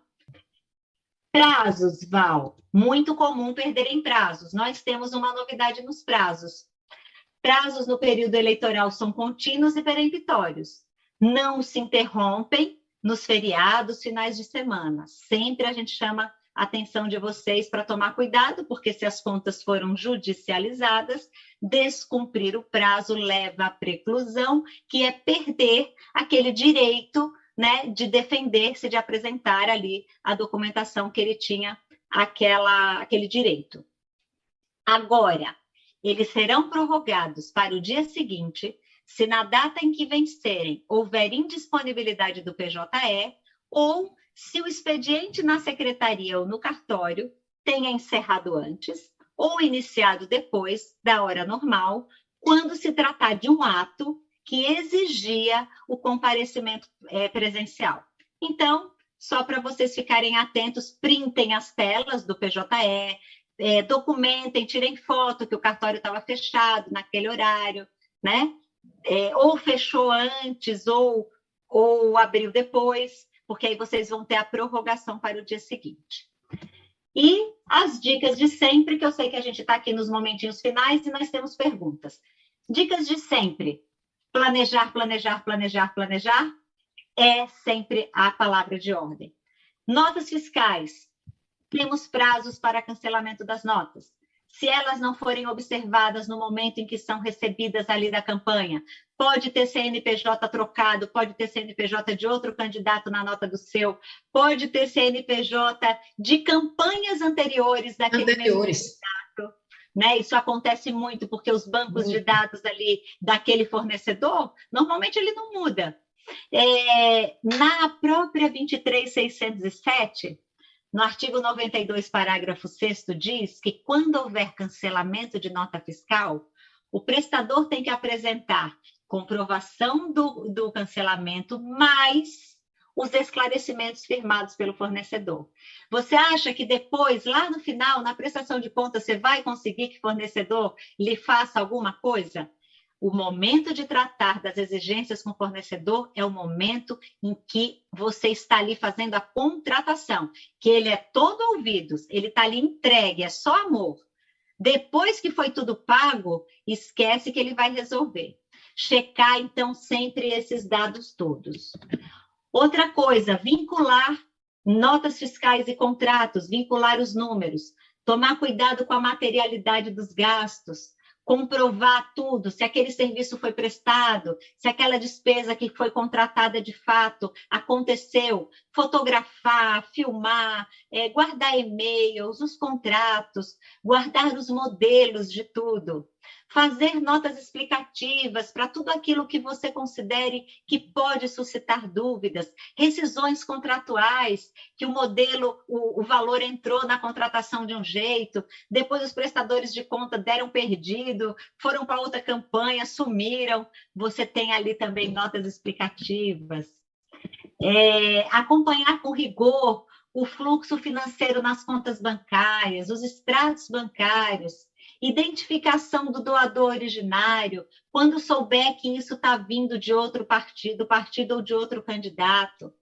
Prazos, Val, muito comum perderem prazos. Nós temos uma novidade nos prazos. Prazos no período eleitoral são contínuos e peremptórios. Não se interrompem nos feriados, finais de semana. Sempre a gente chama a atenção de vocês para tomar cuidado, porque se as contas foram judicializadas, descumprir o prazo leva à preclusão, que é perder aquele direito né, de defender-se, de apresentar ali a documentação que ele tinha aquela, aquele direito. Agora, eles serão prorrogados para o dia seguinte, se na data em que vencerem houver indisponibilidade do PJE ou se o expediente na secretaria ou no cartório tenha encerrado antes ou iniciado depois da hora normal, quando se tratar de um ato que exigia o comparecimento é, presencial. Então, só para vocês ficarem atentos, printem as telas do PJE, é, documentem, tirem foto que o cartório estava fechado naquele horário, né? É, ou fechou antes ou, ou abriu depois, porque aí vocês vão ter a prorrogação para o dia seguinte. E as dicas de sempre, que eu sei que a gente está aqui nos momentinhos finais e nós temos perguntas. Dicas de sempre. Planejar, planejar, planejar, planejar é sempre a palavra de ordem. Notas fiscais temos prazos para cancelamento das notas. Se elas não forem observadas no momento em que são recebidas ali da campanha, pode ter CNPJ trocado, pode ter CNPJ de outro candidato na nota do seu, pode ter CNPJ de campanhas anteriores daquele anteriores. mesmo candidato. Né? Isso acontece muito, porque os bancos muito. de dados ali daquele fornecedor, normalmente ele não muda. É, na própria 23607, no artigo 92, parágrafo 6 diz que quando houver cancelamento de nota fiscal, o prestador tem que apresentar comprovação do, do cancelamento mais os esclarecimentos firmados pelo fornecedor. Você acha que depois, lá no final, na prestação de contas, você vai conseguir que o fornecedor lhe faça alguma coisa? O momento de tratar das exigências com o fornecedor é o momento em que você está ali fazendo a contratação, que ele é todo ouvidos, ele está ali entregue, é só amor. Depois que foi tudo pago, esquece que ele vai resolver. Checar, então, sempre esses dados todos. Outra coisa, vincular notas fiscais e contratos, vincular os números, tomar cuidado com a materialidade dos gastos, comprovar tudo, se aquele serviço foi prestado, se aquela despesa que foi contratada de fato aconteceu, fotografar, filmar, é, guardar e-mails, os contratos, guardar os modelos de tudo fazer notas explicativas para tudo aquilo que você considere que pode suscitar dúvidas, rescisões contratuais, que o modelo, o, o valor entrou na contratação de um jeito, depois os prestadores de conta deram perdido, foram para outra campanha, sumiram, você tem ali também notas explicativas. É, acompanhar com rigor o fluxo financeiro nas contas bancárias, os extratos bancários, identificação do doador originário, quando souber que isso está vindo de outro partido, partido ou de outro candidato,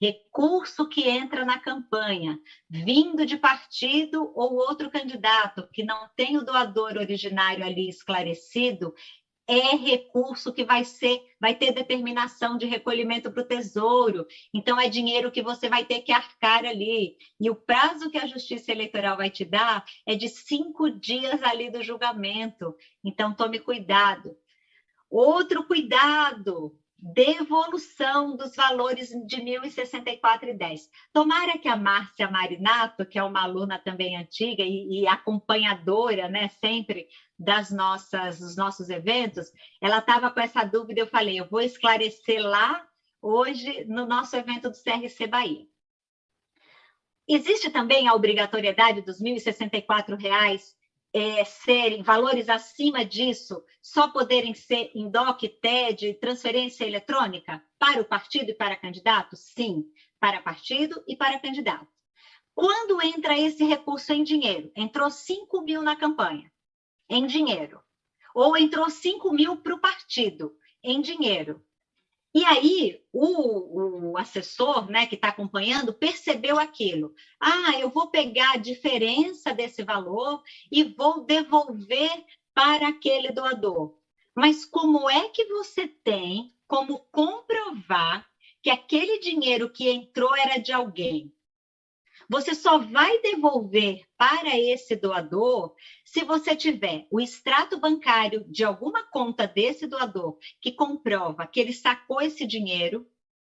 recurso que entra na campanha, vindo de partido ou outro candidato que não tem o doador originário ali esclarecido, é recurso que vai ser, vai ter determinação de recolhimento para o tesouro, então é dinheiro que você vai ter que arcar ali. E o prazo que a Justiça Eleitoral vai te dar é de cinco dias ali do julgamento. Então tome cuidado. Outro cuidado, devolução dos valores de 1.064,10. Tomara que a Márcia Marinato, que é uma aluna também antiga e, e acompanhadora, né, sempre das nossas, dos nossos eventos, ela estava com essa dúvida, eu falei, eu vou esclarecer lá hoje no nosso evento do CRC Bahia. Existe também a obrigatoriedade dos R$ 1.064 é, serem valores acima disso, só poderem ser em DOC, TED, transferência eletrônica para o partido e para candidato? Sim, para partido e para candidato. Quando entra esse recurso em dinheiro? Entrou 5 mil na campanha, em dinheiro. Ou entrou 5 mil para o partido, em dinheiro. E aí, o, o assessor né, que está acompanhando percebeu aquilo. Ah, eu vou pegar a diferença desse valor e vou devolver para aquele doador. Mas como é que você tem como comprovar que aquele dinheiro que entrou era de alguém? Você só vai devolver para esse doador se você tiver o extrato bancário de alguma conta desse doador que comprova que ele sacou esse dinheiro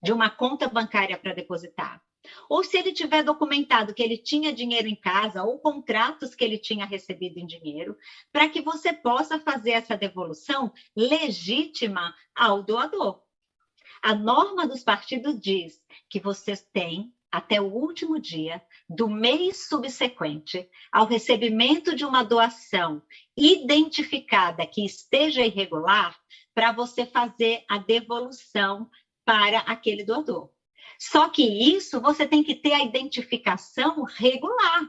de uma conta bancária para depositar. Ou se ele tiver documentado que ele tinha dinheiro em casa ou contratos que ele tinha recebido em dinheiro, para que você possa fazer essa devolução legítima ao doador. A norma dos partidos diz que vocês têm até o último dia do mês subsequente ao recebimento de uma doação identificada que esteja irregular, para você fazer a devolução para aquele doador. Só que isso você tem que ter a identificação regular.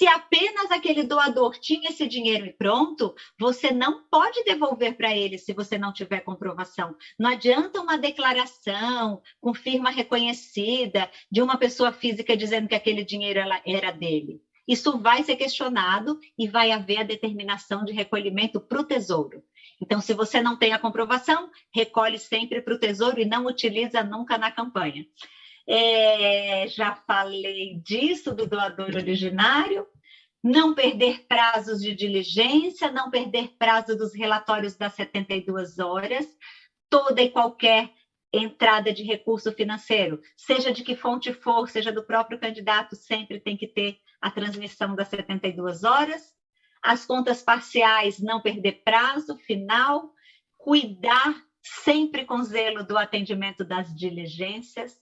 Se apenas aquele doador tinha esse dinheiro e pronto, você não pode devolver para ele se você não tiver comprovação. Não adianta uma declaração com firma reconhecida de uma pessoa física dizendo que aquele dinheiro era dele. Isso vai ser questionado e vai haver a determinação de recolhimento para o tesouro. Então, se você não tem a comprovação, recolhe sempre para o tesouro e não utiliza nunca na campanha. É, já falei disso, do doador originário. Não perder prazos de diligência, não perder prazo dos relatórios das 72 horas, toda e qualquer entrada de recurso financeiro, seja de que fonte for, seja do próprio candidato, sempre tem que ter a transmissão das 72 horas. As contas parciais, não perder prazo final, cuidar sempre com zelo do atendimento das diligências,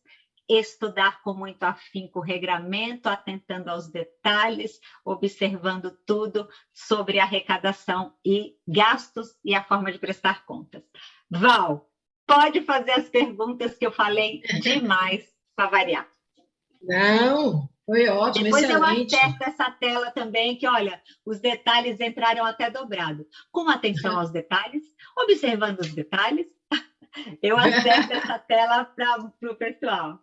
estudar com muito afinco o regramento, atentando aos detalhes, observando tudo sobre arrecadação e gastos e a forma de prestar contas. Val, pode fazer as perguntas que eu falei demais para variar. Não, foi ótimo, Depois excelente. eu acerto essa tela também, que olha, os detalhes entraram até dobrado. Com atenção aos detalhes, observando os detalhes, eu acerto essa tela para o pessoal.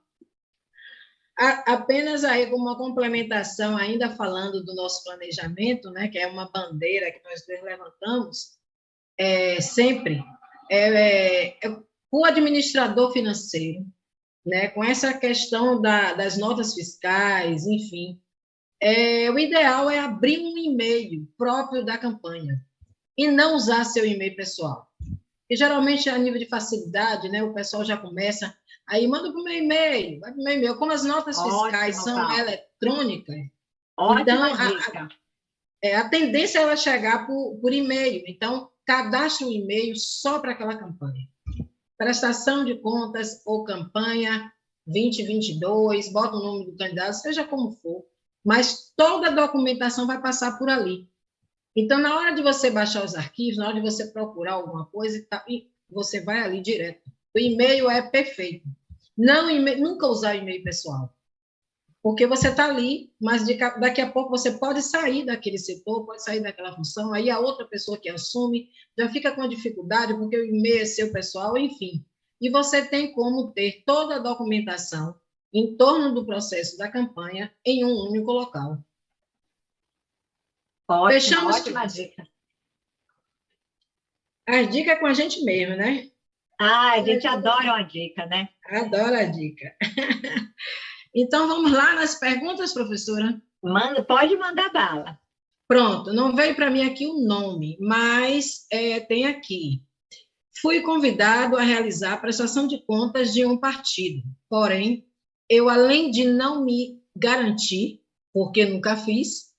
Apenas aí como uma complementação, ainda falando do nosso planejamento, né, que é uma bandeira que nós dois levantamos, é, sempre, é, é, é, o administrador financeiro, né, com essa questão da, das notas fiscais, enfim, é, o ideal é abrir um e-mail próprio da campanha e não usar seu e-mail pessoal. E geralmente, a nível de facilidade, né, o pessoal já começa, aí manda para o meu e-mail, vai para o meu e-mail. Como as notas fiscais Ótimo, são tá. eletrônicas, então a, a, é, a, tendência é ela chegar por, por e-mail. Então, cadastre um e-mail só para aquela campanha. Prestação de contas ou campanha 2022, bota o nome do candidato, seja como for, mas toda a documentação vai passar por ali. Então, na hora de você baixar os arquivos, na hora de você procurar alguma coisa, você vai ali direto. O e-mail é perfeito. Não nunca usar e-mail pessoal. Porque você está ali, mas daqui a pouco você pode sair daquele setor, pode sair daquela função, aí a outra pessoa que assume já fica com dificuldade, porque o e-mail é seu pessoal, enfim. E você tem como ter toda a documentação em torno do processo da campanha em um único local. Ótimo, Fechamos ótima dica. As dicas é com a gente mesmo, né? Ah, a gente adora uma dica, né? Adora a dica. Então, vamos lá nas perguntas, professora? Manda, pode mandar bala. Pronto, não veio para mim aqui o nome, mas é, tem aqui. Fui convidado a realizar a prestação de contas de um partido, porém, eu, além de não me garantir, porque nunca fiz,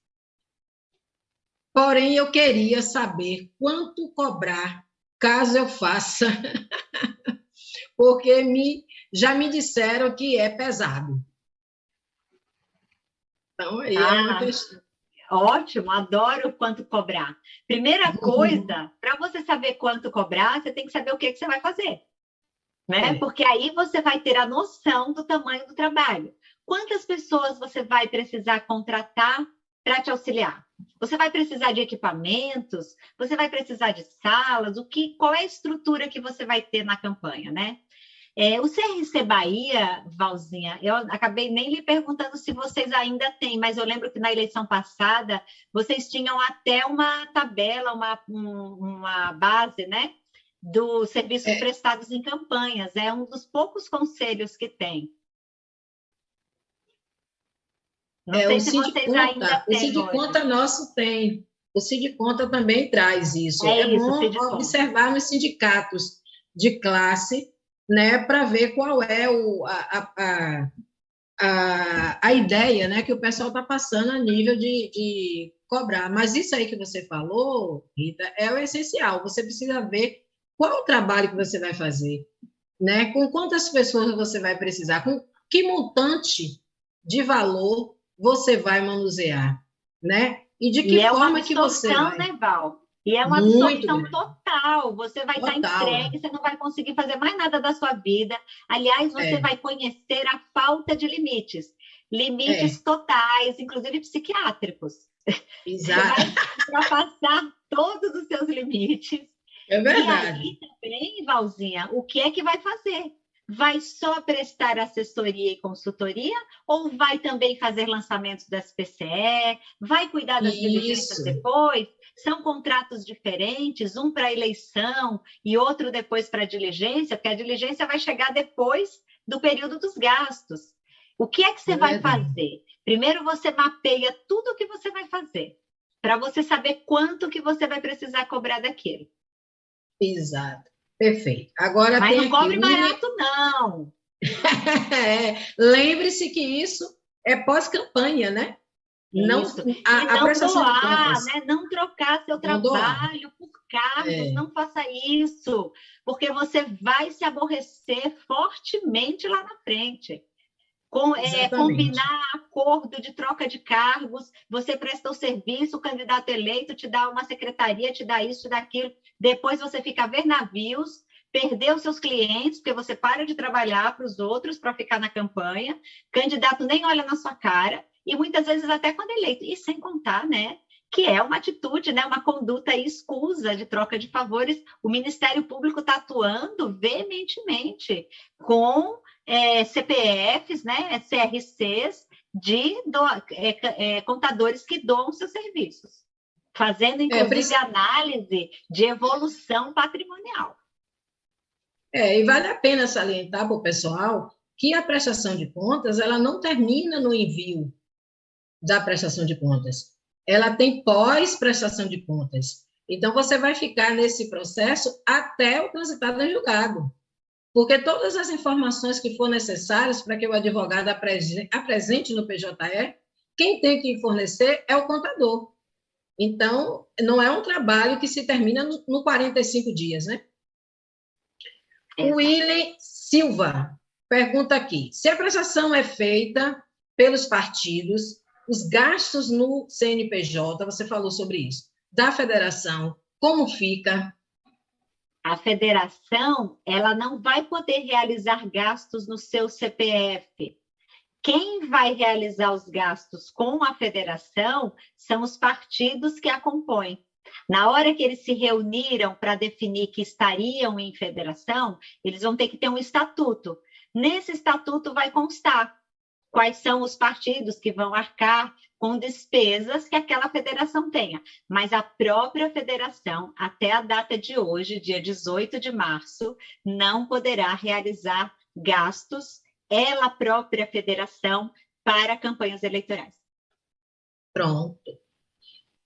porém, eu queria saber quanto cobrar caso eu faça, porque me, já me disseram que é pesado. Então, aí ah, é uma ah, questão. Ótimo, adoro quanto cobrar. Primeira uhum. coisa, para você saber quanto cobrar, você tem que saber o que, que você vai fazer né? É. Porque aí você vai ter a noção do tamanho do trabalho. Quantas pessoas você vai precisar contratar para te auxiliar? Você vai precisar de equipamentos? Você vai precisar de salas? O que? Qual é a estrutura que você vai ter na campanha, né? É, o CRC Bahia, Valzinha, eu acabei nem lhe perguntando se vocês ainda têm, mas eu lembro que na eleição passada vocês tinham até uma tabela, uma, uma base, né? dos serviços é. prestados em campanhas. É um dos poucos conselhos que tem. Não é, sei se vocês conta. O Cid Conta nosso tem. O Cid Conta também traz isso. É, é isso, bom observar nos sindicatos de classe, né, para ver qual é o, a, a, a, a ideia né, que o pessoal está passando a nível de, de cobrar. Mas isso aí que você falou, Rita, é o essencial. Você precisa ver qual o trabalho que você vai fazer? Né? Com quantas pessoas você vai precisar? Com que montante de valor você vai manusear? Né? E de que e forma é que você vai? Né, Val? E é uma absorção total. Você vai total. estar entregue, você não vai conseguir fazer mais nada da sua vida. Aliás, você é. vai conhecer a falta de limites. Limites é. totais, inclusive psiquiátricos. Exato. Você vai ultrapassar todos os seus limites é verdade. E aí também, Valzinha, o que é que vai fazer? Vai só prestar assessoria e consultoria ou vai também fazer lançamentos das PCE? Vai cuidar das diligências depois? São contratos diferentes, um para eleição e outro depois para diligência, porque a diligência vai chegar depois do período dos gastos. O que é que você é vai fazer? Primeiro você mapeia tudo o que você vai fazer, para você saber quanto que você vai precisar cobrar daquilo. Exato. Perfeito. Agora Mas não cobre barato, não. é, Lembre-se que isso é pós-campanha, né? Não, a, a não doar, né? não trocar seu não trabalho doar. por cargos, é. não faça isso, porque você vai se aborrecer fortemente lá na frente com, é, combinar acordo de troca de cargos, você presta o serviço, o candidato eleito te dá uma secretaria, te dá isso, te dá aquilo, depois você fica a ver navios, perdeu seus clientes, porque você para de trabalhar para os outros para ficar na campanha, candidato nem olha na sua cara, e muitas vezes até quando eleito, e sem contar, né, que é uma atitude, né, uma conduta escusa de troca de favores, o Ministério Público está atuando veementemente com é, CPFs, né, CRCs de do, é, é, contadores que doam seus serviços, fazendo é, inclusive análise de evolução patrimonial. É, e vale a pena salientar para o pessoal que a prestação de contas ela não termina no envio da prestação de contas. Ela tem pós-prestação de contas. Então, você vai ficar nesse processo até o transitado em julgado. Porque todas as informações que for necessárias para que o advogado apresente no PJE, quem tem que fornecer é o contador. Então, não é um trabalho que se termina no 45 dias, né? O Willy Silva pergunta aqui: se a prestação é feita pelos partidos, os gastos no CNPJ, você falou sobre isso, da federação, como fica? A federação, ela não vai poder realizar gastos no seu CPF. Quem vai realizar os gastos com a federação são os partidos que a compõem. Na hora que eles se reuniram para definir que estariam em federação, eles vão ter que ter um estatuto. Nesse estatuto vai constar quais são os partidos que vão arcar com despesas que aquela federação tenha. Mas a própria federação, até a data de hoje, dia 18 de março, não poderá realizar gastos, ela própria federação, para campanhas eleitorais. Pronto.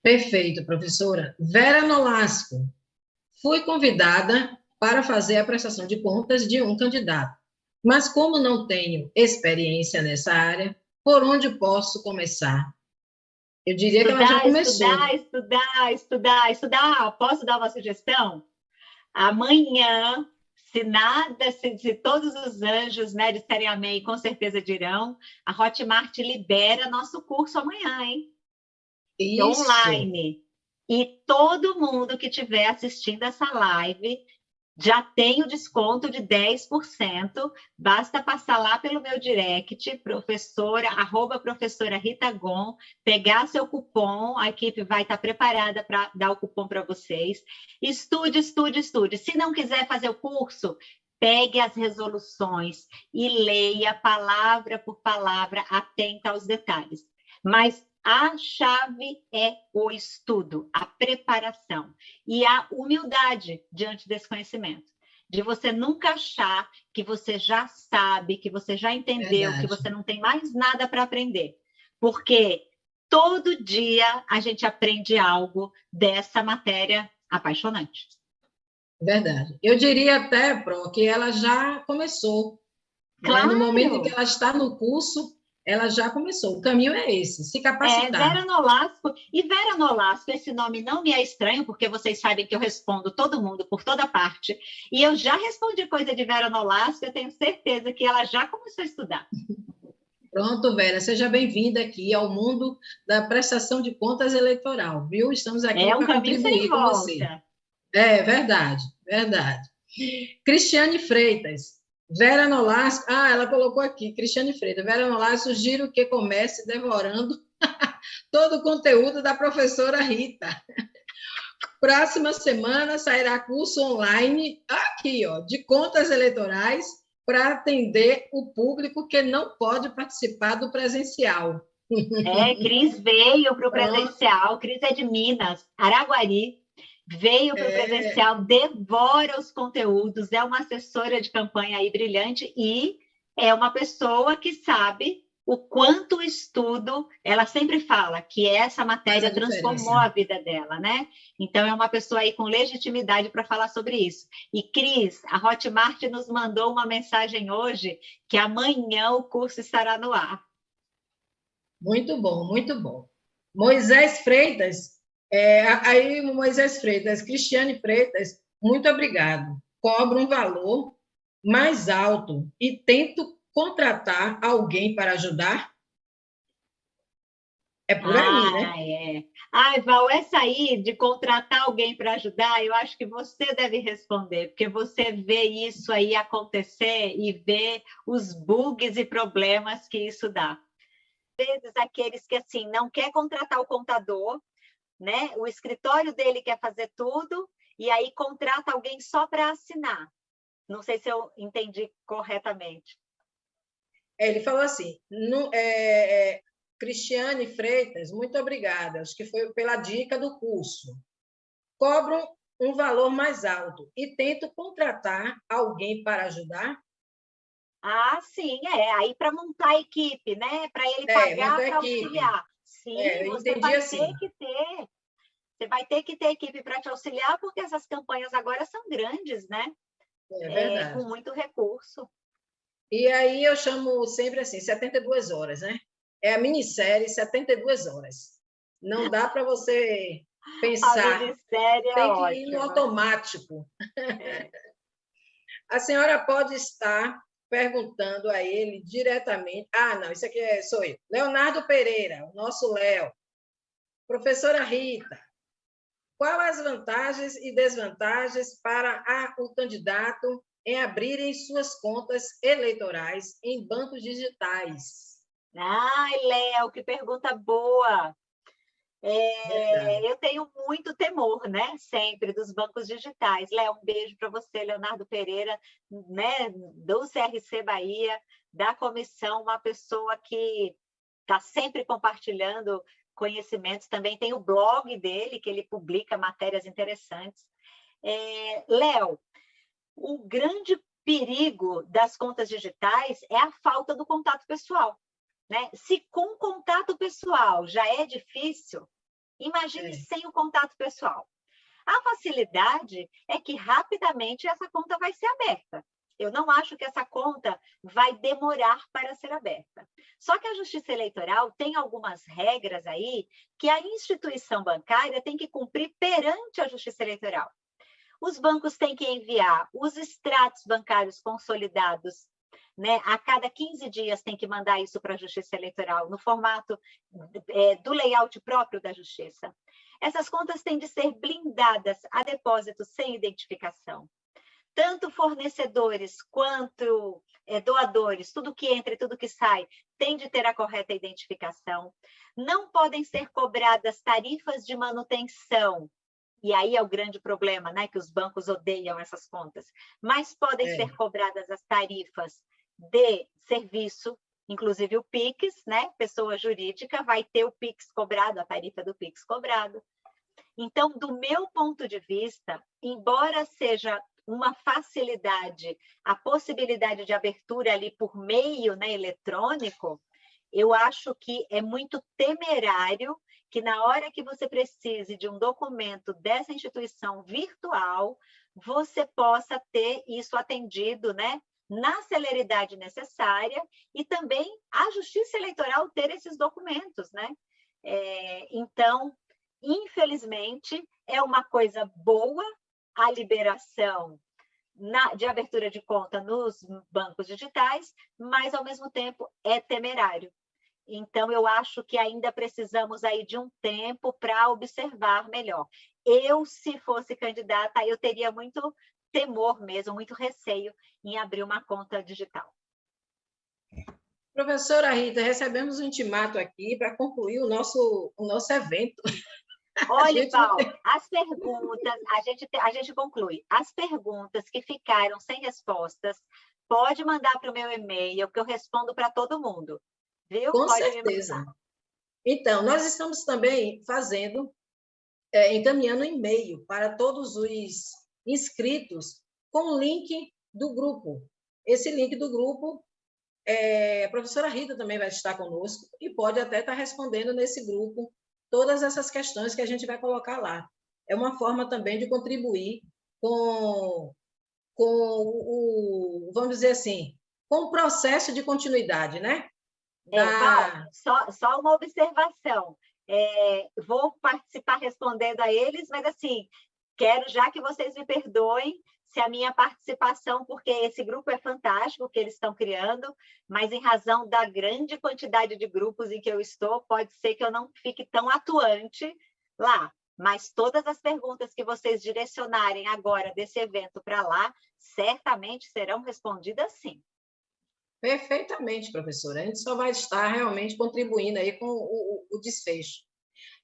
Perfeito, professora. Vera Nolasco, fui convidada para fazer a prestação de contas de um candidato, mas como não tenho experiência nessa área, por onde posso começar? Eu diria estudar, que ela já começou. Estudar, estudar, estudar, estudar. Posso dar uma sugestão? Amanhã, se nada, se, se todos os anjos né, disserem amém, com certeza dirão, a Hotmart libera nosso curso amanhã, hein? Isso. online. E todo mundo que estiver assistindo essa live já tem o desconto de 10%. Basta passar lá pelo meu direct, professora, arroba professora Rita Gon, pegar seu cupom, a equipe vai estar preparada para dar o cupom para vocês. Estude, estude, estude. Se não quiser fazer o curso, pegue as resoluções e leia palavra por palavra, atenta aos detalhes. Mas a chave é o estudo, a preparação e a humildade diante desse conhecimento. De você nunca achar que você já sabe, que você já entendeu, Verdade. que você não tem mais nada para aprender. Porque todo dia a gente aprende algo dessa matéria apaixonante. Verdade. Eu diria até, Pro, que ela já começou. Claro. Né? No momento em que ela está no curso, ela já começou. O caminho é esse, se capacitar. É, Vera Nolasco. E Vera Nolasco, esse nome não me é estranho, porque vocês sabem que eu respondo todo mundo por toda parte. E eu já respondi coisa de Vera Nolasco, eu tenho certeza que ela já começou a estudar. Pronto, Vera, seja bem-vinda aqui ao mundo da prestação de contas eleitoral, viu? Estamos aqui é um para contribuir com você. É, verdade, verdade. Cristiane Freitas, Vera Nolasco, ah, ela colocou aqui, Cristiane Freitas, Vera Nolasco, sugiro que comece devorando todo o conteúdo da professora Rita. Próxima semana sairá curso online, aqui, ó, de contas eleitorais para atender o público que não pode participar do presencial. É, Cris veio para o presencial, Cris é de Minas, Araguari veio para o é... presencial, devora os conteúdos, é uma assessora de campanha aí brilhante e é uma pessoa que sabe o quanto o estudo, ela sempre fala que essa matéria transformou a vida dela, né? Então é uma pessoa aí com legitimidade para falar sobre isso. E Cris, a Hotmart nos mandou uma mensagem hoje que amanhã o curso estará no ar. Muito bom, muito bom. Moisés Freitas é, aí, Moisés Freitas, Cristiane Freitas, muito obrigado. Cobro um valor mais alto e tento contratar alguém para ajudar? É por aí, ah, né? É. Ai, Val, essa aí de contratar alguém para ajudar, eu acho que você deve responder, porque você vê isso aí acontecer e vê os bugs e problemas que isso dá. Às vezes, aqueles que, assim, não quer contratar o contador, né? O escritório dele quer fazer tudo e aí contrata alguém só para assinar. Não sei se eu entendi corretamente. ele falou assim: no, é, é, Cristiane Freitas, muito obrigada, acho que foi pela dica do curso. Cobro um valor mais alto e tento contratar alguém para ajudar? Ah, sim, é. Aí para montar a equipe, né? Para ele é, pagar para auxiliar. Sim, é, você vai assim. ter que ter. Você vai ter que ter equipe para te auxiliar, porque essas campanhas agora são grandes, né? É, verdade. É, com muito recurso. E aí eu chamo sempre assim, 72 horas, né? É a minissérie 72 horas. Não dá para você pensar. A minissérie é Tem que ir no automático. É. A senhora pode estar perguntando a ele diretamente. Ah, não, isso aqui é, sou eu. Leonardo Pereira, o nosso Léo. Professora Rita, qual as vantagens e desvantagens para a, o candidato em abrirem suas contas eleitorais em bancos digitais? Ai, Léo, que pergunta boa! É, eu tenho muito temor, né? Sempre dos bancos digitais. Léo, um beijo para você, Leonardo Pereira, né? Do CRC Bahia, da comissão, uma pessoa que está sempre compartilhando conhecimentos. Também tem o blog dele, que ele publica matérias interessantes. É, Léo, o grande perigo das contas digitais é a falta do contato pessoal. Né? Se com contato pessoal já é difícil, imagine é. sem o contato pessoal. A facilidade é que rapidamente essa conta vai ser aberta. Eu não acho que essa conta vai demorar para ser aberta. Só que a Justiça Eleitoral tem algumas regras aí que a instituição bancária tem que cumprir perante a Justiça Eleitoral. Os bancos têm que enviar os extratos bancários consolidados né? A cada 15 dias tem que mandar isso para a Justiça Eleitoral, no formato é, do layout próprio da Justiça. Essas contas têm de ser blindadas a depósitos sem identificação. Tanto fornecedores quanto é, doadores, tudo que entra e tudo que sai, tem de ter a correta identificação. Não podem ser cobradas tarifas de manutenção e aí é o grande problema, né? Que os bancos odeiam essas contas. Mas podem é. ser cobradas as tarifas de serviço, inclusive o PIX, né? Pessoa jurídica vai ter o PIX cobrado, a tarifa do PIX cobrado. Então, do meu ponto de vista, embora seja uma facilidade, a possibilidade de abertura ali por meio né, eletrônico, eu acho que é muito temerário que na hora que você precise de um documento dessa instituição virtual, você possa ter isso atendido, né, na celeridade necessária e também a Justiça Eleitoral ter esses documentos, né? É, então, infelizmente, é uma coisa boa a liberação na, de abertura de conta nos bancos digitais, mas, ao mesmo tempo, é temerário. Então, eu acho que ainda precisamos aí de um tempo para observar melhor. Eu, se fosse candidata, eu teria muito temor mesmo, muito receio em abrir uma conta digital. Professora Rita, recebemos um intimato aqui para concluir o nosso, o nosso evento. Olha. Paulo, as perguntas, a gente, a gente conclui. As perguntas que ficaram sem respostas, pode mandar para o meu e-mail, que eu respondo para todo mundo. Viu? Com pode certeza. Então, nós estamos também fazendo, é, encaminhando e-mail para todos os inscritos com o link do grupo. Esse link do grupo, é, a professora Rita também vai estar conosco e pode até estar respondendo nesse grupo todas essas questões que a gente vai colocar lá. É uma forma também de contribuir com, com o, vamos dizer assim, com o processo de continuidade, né? É, da... só, só uma observação. É, vou participar respondendo a eles, mas assim, Quero já que vocês me perdoem se a minha participação, porque esse grupo é fantástico que eles estão criando, mas em razão da grande quantidade de grupos em que eu estou, pode ser que eu não fique tão atuante lá. Mas todas as perguntas que vocês direcionarem agora desse evento para lá, certamente serão respondidas sim. Perfeitamente, professora. A gente só vai estar realmente contribuindo aí com o, o, o desfecho.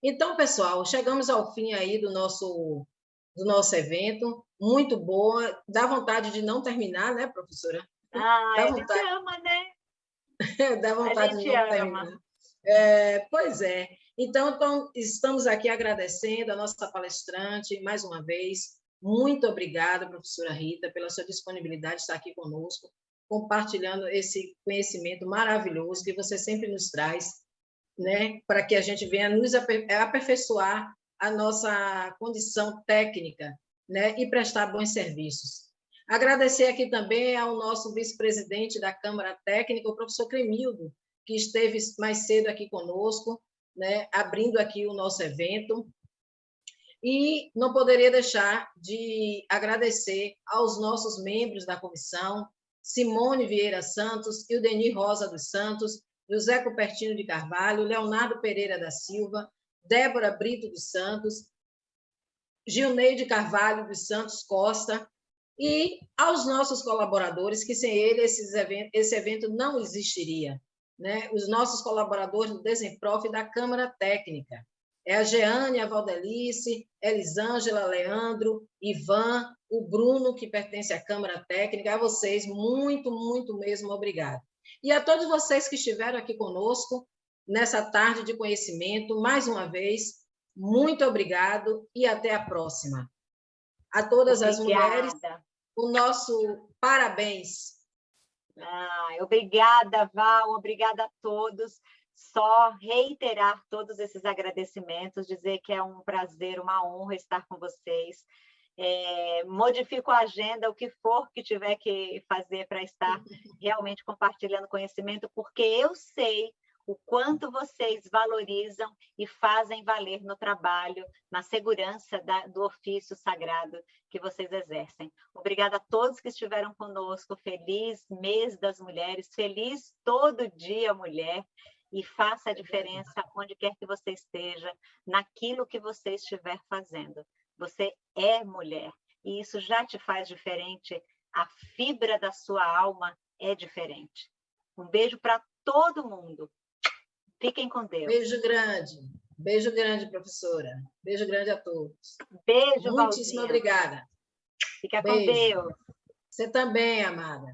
Então, pessoal, chegamos ao fim aí do nosso do nosso evento, muito boa, dá vontade de não terminar, né, professora? Ah, dá vontade. ama, né? Dá vontade de não terminar. É, pois é. Então, então, estamos aqui agradecendo a nossa palestrante mais uma vez. Muito obrigada, professora Rita, pela sua disponibilidade de estar aqui conosco, compartilhando esse conhecimento maravilhoso que você sempre nos traz, né, para que a gente venha nos aperfeiçoar a nossa condição técnica, né, e prestar bons serviços. Agradecer aqui também ao nosso vice-presidente da Câmara Técnica, o professor Cremildo, que esteve mais cedo aqui conosco, né, abrindo aqui o nosso evento. E não poderia deixar de agradecer aos nossos membros da comissão, Simone Vieira Santos, Ildeni Rosa dos Santos, José Cupertino de Carvalho, Leonardo Pereira da Silva, Débora Brito dos Santos, Gilneide Carvalho dos Santos Costa, e aos nossos colaboradores, que sem ele evento, esse evento não existiria. Né? Os nossos colaboradores do Desemprof e da Câmara Técnica. É a Jeane, a Valdelice, Elisângela, Leandro, Ivan, o Bruno, que pertence à Câmara Técnica. A vocês, muito, muito mesmo obrigado. E a todos vocês que estiveram aqui conosco nessa tarde de conhecimento, mais uma vez, muito obrigado e até a próxima. A todas Obrigada. as mulheres, o nosso parabéns. Ah, obrigada, Val, obrigada a todos. Só reiterar todos esses agradecimentos, dizer que é um prazer, uma honra estar com vocês. É, modifico a agenda, o que for que tiver que fazer para estar realmente compartilhando conhecimento, porque eu sei o quanto vocês valorizam e fazem valer no trabalho, na segurança da, do ofício sagrado que vocês exercem. Obrigada a todos que estiveram conosco. Feliz mês das mulheres, feliz todo dia, mulher. E faça a diferença onde quer que você esteja, naquilo que você estiver fazendo. Você é mulher e isso já te faz diferente. A fibra da sua alma é diferente. Um beijo para todo mundo. Fiquem com Deus. Beijo grande. Beijo grande, professora. Beijo grande a todos. Beijo, Muitíssimo Valdinha. obrigada. Fica Beijo. com Deus. Você também, amada.